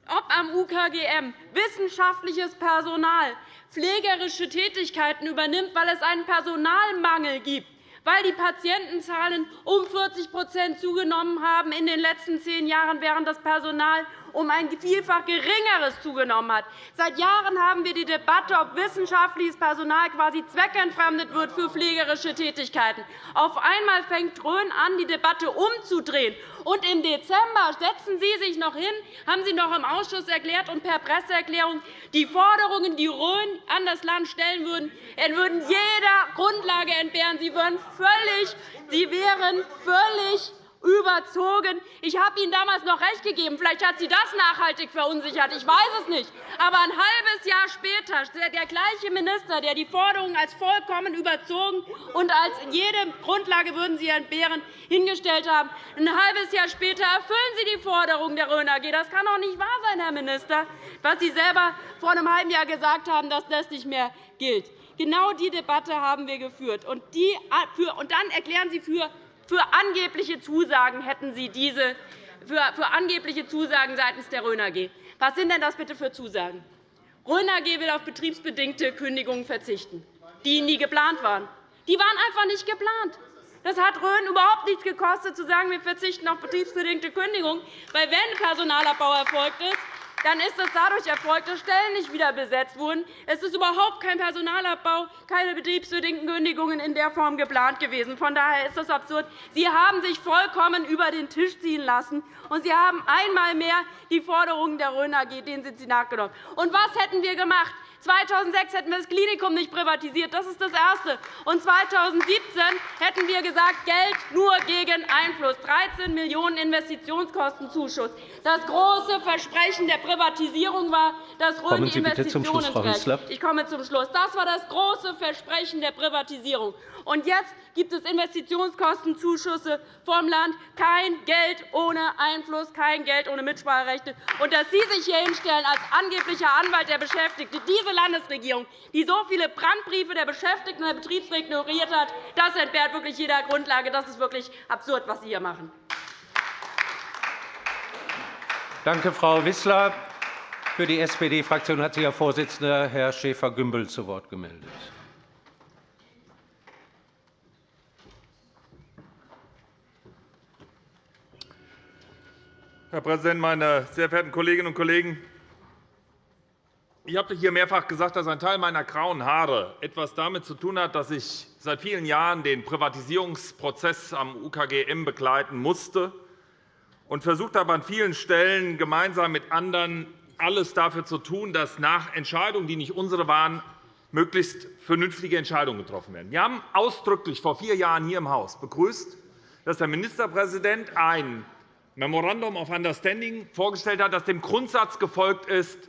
[SPEAKER 8] ob am UKGM wissenschaftliches Personal pflegerische Tätigkeiten übernimmt, weil es einen Personalmangel gibt, weil die Patientenzahlen um 40 zugenommen haben in den letzten zehn Jahren, während das Personal um ein vielfach geringeres zugenommen hat. Seit Jahren haben wir die Debatte, ob wissenschaftliches Personal quasi zweckentfremdet wird für pflegerische Tätigkeiten. Auf einmal fängt Rhön an, die Debatte umzudrehen. Und im Dezember setzen Sie sich noch hin, haben Sie noch im Ausschuss erklärt und per Presseerklärung, die Forderungen, die Rhön an das Land stellen würden, würden jeder Grundlage entbehren. Sie, würden völlig, Sie wären völlig überzogen. Ich habe Ihnen damals noch recht gegeben. Vielleicht hat Sie das nachhaltig verunsichert. Ich weiß es nicht. Aber ein halbes Jahr später, der gleiche Minister, der die Forderungen als vollkommen überzogen und als jede Grundlage würden Sie entbehren hingestellt haben, ein halbes Jahr später erfüllen Sie die Forderungen der Rhön AG. Das kann doch nicht wahr sein, Herr Minister, was Sie selber vor einem halben Jahr gesagt haben, dass das nicht mehr gilt. Genau die Debatte haben wir geführt. Und, dann erklären Sie für für angebliche Zusagen hätten Sie diese für angebliche Zusagen seitens der Rhön AG. Was sind denn das bitte für Zusagen? Rhön AG will auf betriebsbedingte Kündigungen verzichten, die nie geplant waren. Die waren einfach nicht geplant. Das hat Rhön überhaupt nichts gekostet, zu sagen, wir verzichten auf betriebsbedingte Kündigungen. Weil wenn Personalabbau erfolgt ist, dann ist es dadurch erfolgt, dass Stellen nicht wieder besetzt wurden. Es ist überhaupt kein Personalabbau, keine betriebsbedingten Kündigungen in der Form geplant gewesen. Von daher ist das absurd. Sie haben sich vollkommen über den Tisch ziehen lassen, und Sie haben einmal mehr die Forderungen der Rhön AG denen sind Sie nachgenommen. Und was hätten wir gemacht? 2006 hätten wir das Klinikum nicht privatisiert. Das ist das Erste. Und 2017 hätten wir gesagt, Geld nur gegen Einfluss, 13 Millionen € Investitionskostenzuschuss. Das große Versprechen der Privatisierung war, dass die Investitionen trägt. Ich komme zum Schluss. Das war das große Versprechen der Privatisierung. Und jetzt gibt es Investitionskostenzuschüsse vom Land. Kein Geld ohne Einfluss, kein Geld ohne Mitspracherechte. Und dass Sie sich hier hinstellen als angeblicher Anwalt der Beschäftigten, diese Landesregierung, die so viele Brandbriefe der Beschäftigten und der Betriebsräte ignoriert hat, das entbehrt wirklich jeder Grundlage. Das ist wirklich absurd, was Sie hier machen.
[SPEAKER 1] Danke, Frau Wissler. Für die SPD-Fraktion hat sich Ihr Vorsitzender, Herr Schäfer-Gümbel, zu Wort gemeldet.
[SPEAKER 9] Herr Präsident, meine sehr verehrten Kolleginnen und Kollegen! Ich habe hier mehrfach gesagt, dass ein Teil meiner grauen Haare etwas damit zu tun hat, dass ich seit vielen Jahren den Privatisierungsprozess am UKGM begleiten musste und versucht habe, an vielen Stellen gemeinsam mit anderen alles dafür zu tun, dass nach Entscheidungen, die nicht unsere waren, möglichst vernünftige Entscheidungen getroffen werden. Wir haben ausdrücklich vor vier Jahren hier im Haus begrüßt, dass der Ministerpräsident ein Memorandum of Understanding vorgestellt hat, das dem Grundsatz gefolgt ist,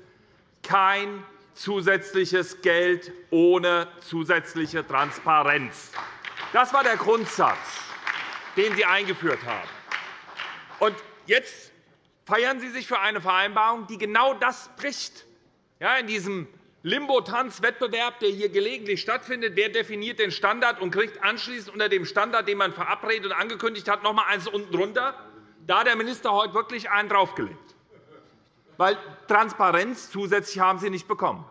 [SPEAKER 9] kein zusätzliches Geld ohne zusätzliche Transparenz. Das war der Grundsatz, den Sie eingeführt haben. Und jetzt feiern Sie sich für eine Vereinbarung, die genau das bricht. Ja, in diesem Limbo-Tanz-Wettbewerb, der hier gelegentlich stattfindet, wer definiert den Standard und kriegt anschließend unter dem Standard, den man verabredet und angekündigt hat, noch einmal eins unten drunter. Da hat der Minister heute wirklich einen draufgelegt. Weil Transparenz zusätzlich haben Sie nicht bekommen.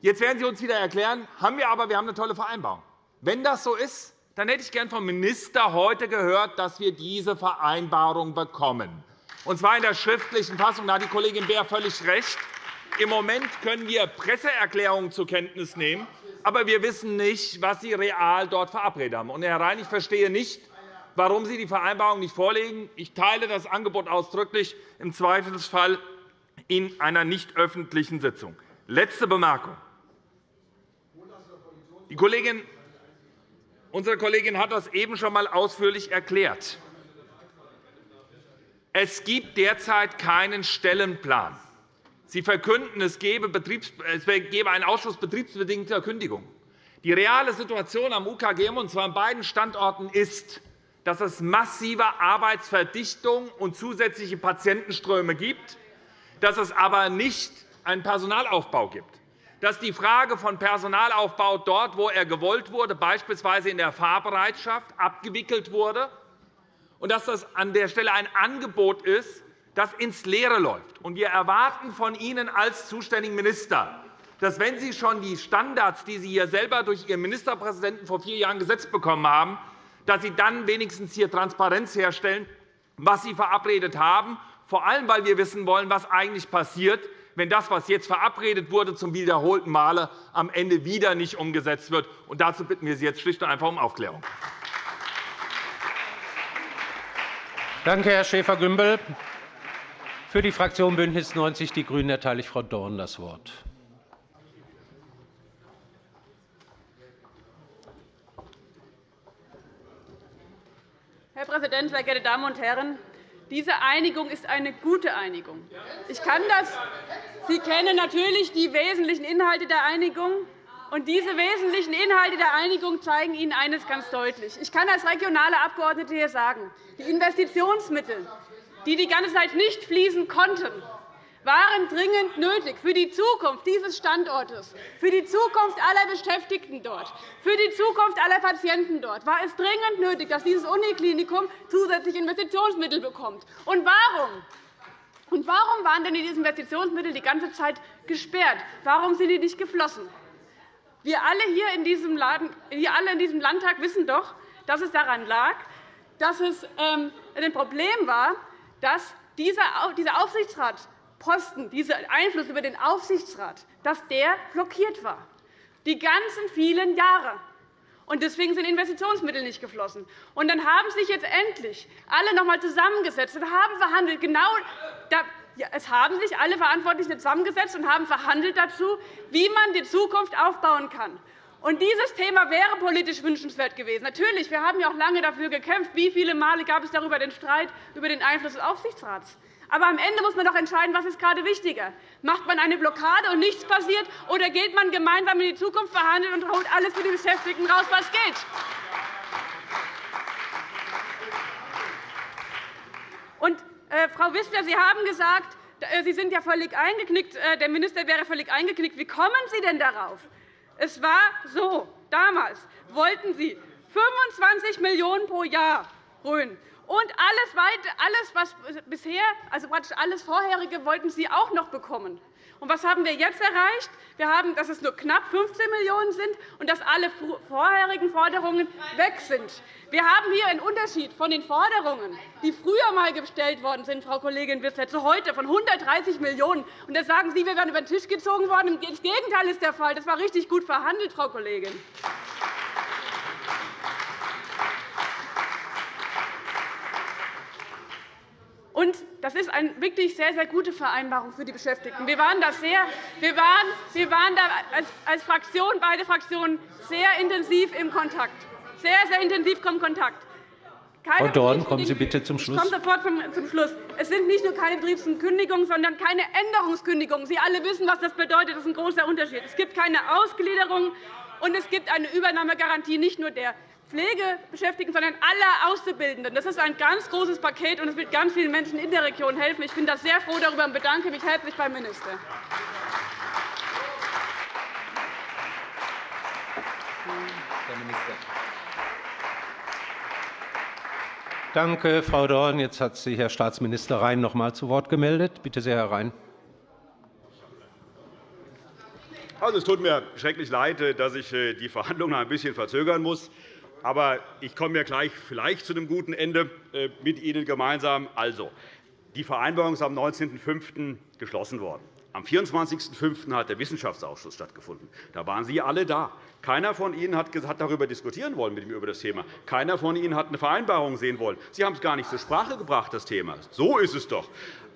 [SPEAKER 9] Jetzt werden Sie uns wieder erklären, haben wir aber, wir haben eine tolle Vereinbarung. Wenn das so ist, dann hätte ich gern vom Minister heute gehört, dass wir diese Vereinbarung bekommen. Und zwar in der schriftlichen Fassung. Da hat die Kollegin Beer völlig recht. Im Moment können wir Presseerklärungen zur Kenntnis nehmen, aber wir wissen nicht, was Sie real dort verabredet haben. Und, Herr Rhein, ich verstehe nicht, warum Sie die Vereinbarung nicht vorlegen. Ich teile das Angebot ausdrücklich, im Zweifelsfall in einer nicht öffentlichen Sitzung. Letzte Bemerkung. Die Kollegin, unsere Kollegin hat das eben schon einmal ausführlich erklärt. Es gibt derzeit keinen Stellenplan. Sie verkünden, es gebe, einen Ausschuss betriebsbedingter Kündigung. Die reale Situation am UKGM, und zwar an beiden Standorten, ist, dass es massive Arbeitsverdichtung und zusätzliche Patientenströme gibt, dass es aber nicht einen Personalaufbau gibt, dass die Frage von Personalaufbau dort, wo er gewollt wurde, beispielsweise in der Fahrbereitschaft, abgewickelt wurde, und dass das an der Stelle ein Angebot ist, das ins Leere läuft. Wir erwarten von Ihnen als zuständigen Minister, dass, wenn Sie schon die Standards, die Sie hier selber durch Ihren Ministerpräsidenten vor vier Jahren gesetzt bekommen haben, dass Sie dann wenigstens hier Transparenz herstellen, was Sie verabredet haben vor allem weil wir wissen wollen, was eigentlich passiert, wenn das, was jetzt verabredet wurde, zum wiederholten Male am Ende wieder nicht umgesetzt wird. Und dazu bitten wir Sie jetzt schlicht und einfach um Aufklärung.
[SPEAKER 1] Danke, Herr Schäfer-Gümbel. Für die Fraktion BÜNDNIS 90 die GRÜNEN erteile ich Frau Dorn das Wort.
[SPEAKER 10] Herr Präsident, sehr geehrte Damen und Herren! Diese Einigung ist eine gute Einigung. Ich kann das. Sie kennen natürlich die wesentlichen Inhalte der Einigung. Und diese wesentlichen Inhalte der Einigung zeigen Ihnen eines ganz deutlich. Ich kann als regionale Abgeordnete hier sagen, die Investitionsmittel, die die ganze Zeit nicht fließen konnten, waren dringend nötig für die Zukunft dieses Standortes, für die Zukunft aller Beschäftigten dort, für die Zukunft aller Patienten dort. War es dringend nötig, dass dieses Uniklinikum zusätzliche Investitionsmittel bekommt? Und warum? Und warum waren denn diese Investitionsmittel die ganze Zeit gesperrt? Warum sind die nicht geflossen? Wir alle hier in diesem, Landtag wissen doch, dass es daran lag, dass es ähm, ein Problem war, dass dieser Aufsichtsrat Posten, dieser Einfluss über den Aufsichtsrat, dass der blockiert war, die ganzen vielen Jahre. Und deswegen sind Investitionsmittel nicht geflossen. Und dann haben sich jetzt endlich alle noch einmal zusammengesetzt und haben verhandelt. Genau da, ja, es haben sich alle Verantwortlichen zusammengesetzt und haben verhandelt dazu, wie man die Zukunft aufbauen kann. Und dieses Thema wäre politisch wünschenswert gewesen. Natürlich, wir haben ja auch lange dafür gekämpft. Wie viele Male gab es darüber den Streit über den Einfluss des Aufsichtsrats? Aber am Ende muss man doch entscheiden, was ist gerade wichtiger. Macht man eine Blockade und nichts passiert, oder geht man gemeinsam in die Zukunft verhandeln und holt alles für die Beschäftigten raus, was geht? Und, äh, Frau Wissler, Sie haben gesagt, äh, Sie sind ja völlig eingeknickt, äh, der Minister wäre völlig eingeknickt. Wie kommen Sie denn darauf? Es war so, damals wollten Sie 25 Millionen € pro Jahr grün. Und alles, alles was bisher, also praktisch alles Vorherige, wollten Sie auch noch bekommen. Und was haben wir jetzt erreicht? Wir haben, dass es nur knapp 15 Millionen € sind und dass alle vorherigen Forderungen weg sind. Wir haben hier einen Unterschied von den Forderungen, die früher einmal gestellt worden sind, Frau Kollegin Wissler, zu heute von 130 Millionen €. Und da sagen Sie, wir wären über den Tisch gezogen worden. Das Gegenteil ist der Fall. Das war richtig gut verhandelt, Frau Kollegin. Und das ist eine wirklich sehr, sehr gute Vereinbarung für die Beschäftigten. Wir waren, da sehr, wir waren, wir waren da als Fraktion, beide Fraktionen sehr intensiv im Kontakt. Sehr, sehr intensiv im Kontakt.
[SPEAKER 1] Keine Frau Dorn, kommen Sie bitte zum Schluss.
[SPEAKER 10] Ich komme sofort zum Schluss. Es sind nicht nur keine Betriebskündigungen, sondern keine Änderungskündigungen. Sie alle wissen, was das bedeutet. Das ist ein großer Unterschied. Es gibt keine Ausgliederung, und es gibt eine Übernahmegarantie nicht nur der Pflegebeschäftigten, sondern aller Auszubildenden. Das ist ein ganz großes Paket, und es wird ganz vielen Menschen in der Region helfen. Ich bin da sehr froh darüber und bedanke mich herzlich beim Minister.
[SPEAKER 1] Danke, Frau Dorn. Jetzt hat sich Herr Staatsminister Rhein noch einmal zu Wort gemeldet. Bitte sehr, Herr Rhein.
[SPEAKER 7] Also, es tut mir schrecklich leid, dass ich äh, die Verhandlungen ein bisschen verzögern muss. Aber ich komme ja gleich vielleicht zu einem guten Ende äh, mit Ihnen gemeinsam. Also, die Vereinbarung ist am 19.05. geschlossen worden. Am 24.05. hat der Wissenschaftsausschuss stattgefunden. Da waren Sie alle da. Keiner von Ihnen hat darüber diskutieren wollen mit ihm über das Thema. Keiner von Ihnen hat eine Vereinbarung sehen wollen. Sie haben es gar nicht zur Sprache gebracht, das Thema. So ist es doch.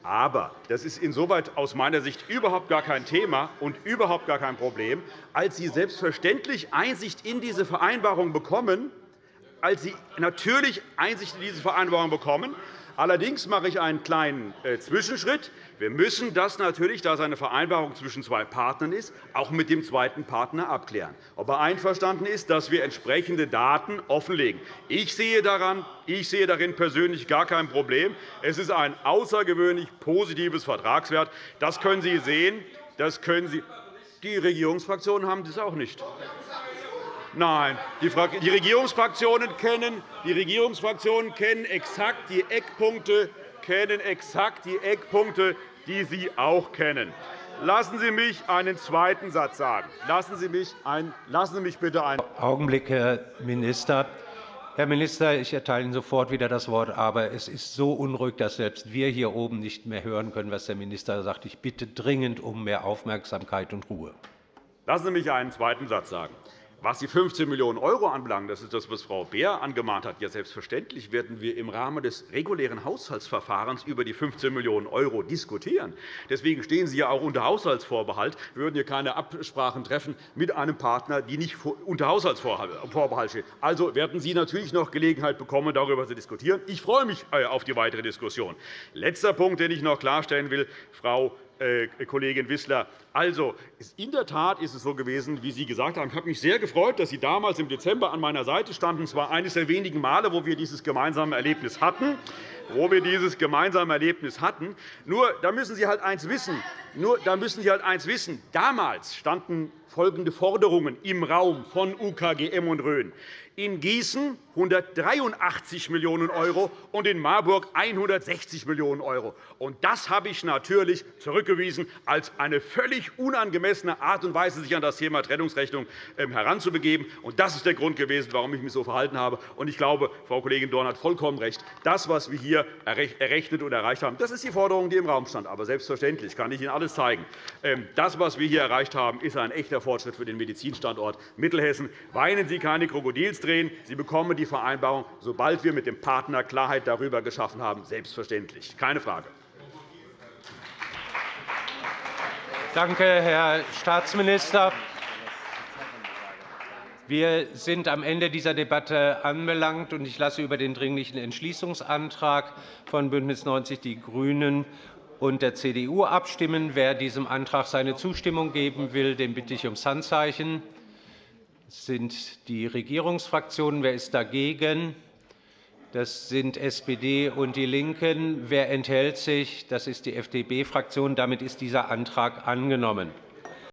[SPEAKER 7] Aber das ist insoweit aus meiner Sicht überhaupt gar kein Thema und überhaupt gar kein Problem, als Sie selbstverständlich Einsicht in diese Vereinbarung bekommen, als Sie natürlich Einsicht in diese Vereinbarung bekommen. Allerdings mache ich einen kleinen äh, Zwischenschritt. Wir müssen das natürlich, da es eine Vereinbarung zwischen zwei Partnern ist, auch mit dem zweiten Partner abklären, ob er einverstanden ist, dass wir entsprechende Daten offenlegen. Ich sehe, daran, ich sehe darin persönlich gar kein Problem. Es ist ein außergewöhnlich positives Vertragswert. Das können Sie sehen. Das können Sie die Regierungsfraktionen haben das auch nicht. Nein, die Regierungsfraktionen kennen, die Regierungsfraktionen kennen exakt die Eckpunkte kennen exakt die Eckpunkte, die Sie auch kennen. Lassen Sie mich einen zweiten Satz sagen. Lassen Sie mich, ein, lassen Sie mich bitte einen
[SPEAKER 1] Augenblick, Herr Minister. Herr Minister, ich erteile Ihnen sofort wieder das Wort. Aber es ist so unruhig, dass selbst wir hier oben nicht mehr hören können, was der Minister sagt. Ich bitte dringend um mehr Aufmerksamkeit und Ruhe.
[SPEAKER 7] Lassen Sie mich einen zweiten Satz sagen. Was die 15 Millionen € anbelangt, das ist das, was Frau Beer angemahnt hat. Ja, selbstverständlich werden wir im Rahmen des regulären Haushaltsverfahrens über die 15 Millionen € diskutieren. Deswegen stehen Sie ja auch unter Haushaltsvorbehalt. Wir würden hier keine Absprachen treffen mit einem Partner, die nicht unter Haushaltsvorbehalt stehen. Also werden Sie natürlich noch Gelegenheit bekommen, darüber zu diskutieren. Ich freue mich äh, auf die weitere Diskussion. Letzter Punkt, den ich noch klarstellen will, Frau Kollegin Wissler. Also, in der Tat ist es so gewesen, wie Sie gesagt haben. Ich habe mich sehr gefreut, dass Sie damals im Dezember an meiner Seite standen. Es war eines der wenigen Male, wo wir dieses gemeinsame Erlebnis hatten. Wo wir dieses gemeinsame Erlebnis hatten. Nur, da müssen Sie halt eins wissen. Nur, da müssen Sie halt eins wissen. Damals standen folgende Forderungen im Raum von UKGM und Rhön in Gießen 183 Millionen € und in Marburg 160 Millionen €. Das habe ich natürlich zurückgewiesen als eine völlig unangemessene Art und Weise, sich an das Thema Trennungsrechnung ähm, heranzubegeben. Das ist der Grund gewesen, warum ich mich so verhalten habe. Ich glaube, Frau Kollegin Dorn hat vollkommen recht. Das, was wir hier errechnet und erreicht haben, das ist die Forderung, die im Raum stand. Aber selbstverständlich kann ich Ihnen alles zeigen. Ähm, das, was wir hier erreicht haben, ist ein echter Fortschritt für den Medizinstandort Mittelhessen. Weinen Sie keine Krokodilstränen drehen. Sie bekommen die Vereinbarung, sobald wir mit dem Partner Klarheit darüber geschaffen haben, selbstverständlich. Keine Frage.
[SPEAKER 1] Danke, Herr Staatsminister. Wir sind am Ende dieser Debatte anbelangt. und Ich lasse über den Dringlichen Entschließungsantrag von BÜNDNIS 90 die GRÜNEN und der CDU abstimmen. Wer diesem Antrag seine Zustimmung geben will, den bitte ich ums Handzeichen. Sind die Regierungsfraktionen. Wer ist dagegen? Das sind SPD und DIE LINKEN. Wer enthält sich? Das ist die FDP-Fraktion. Damit ist dieser Antrag angenommen.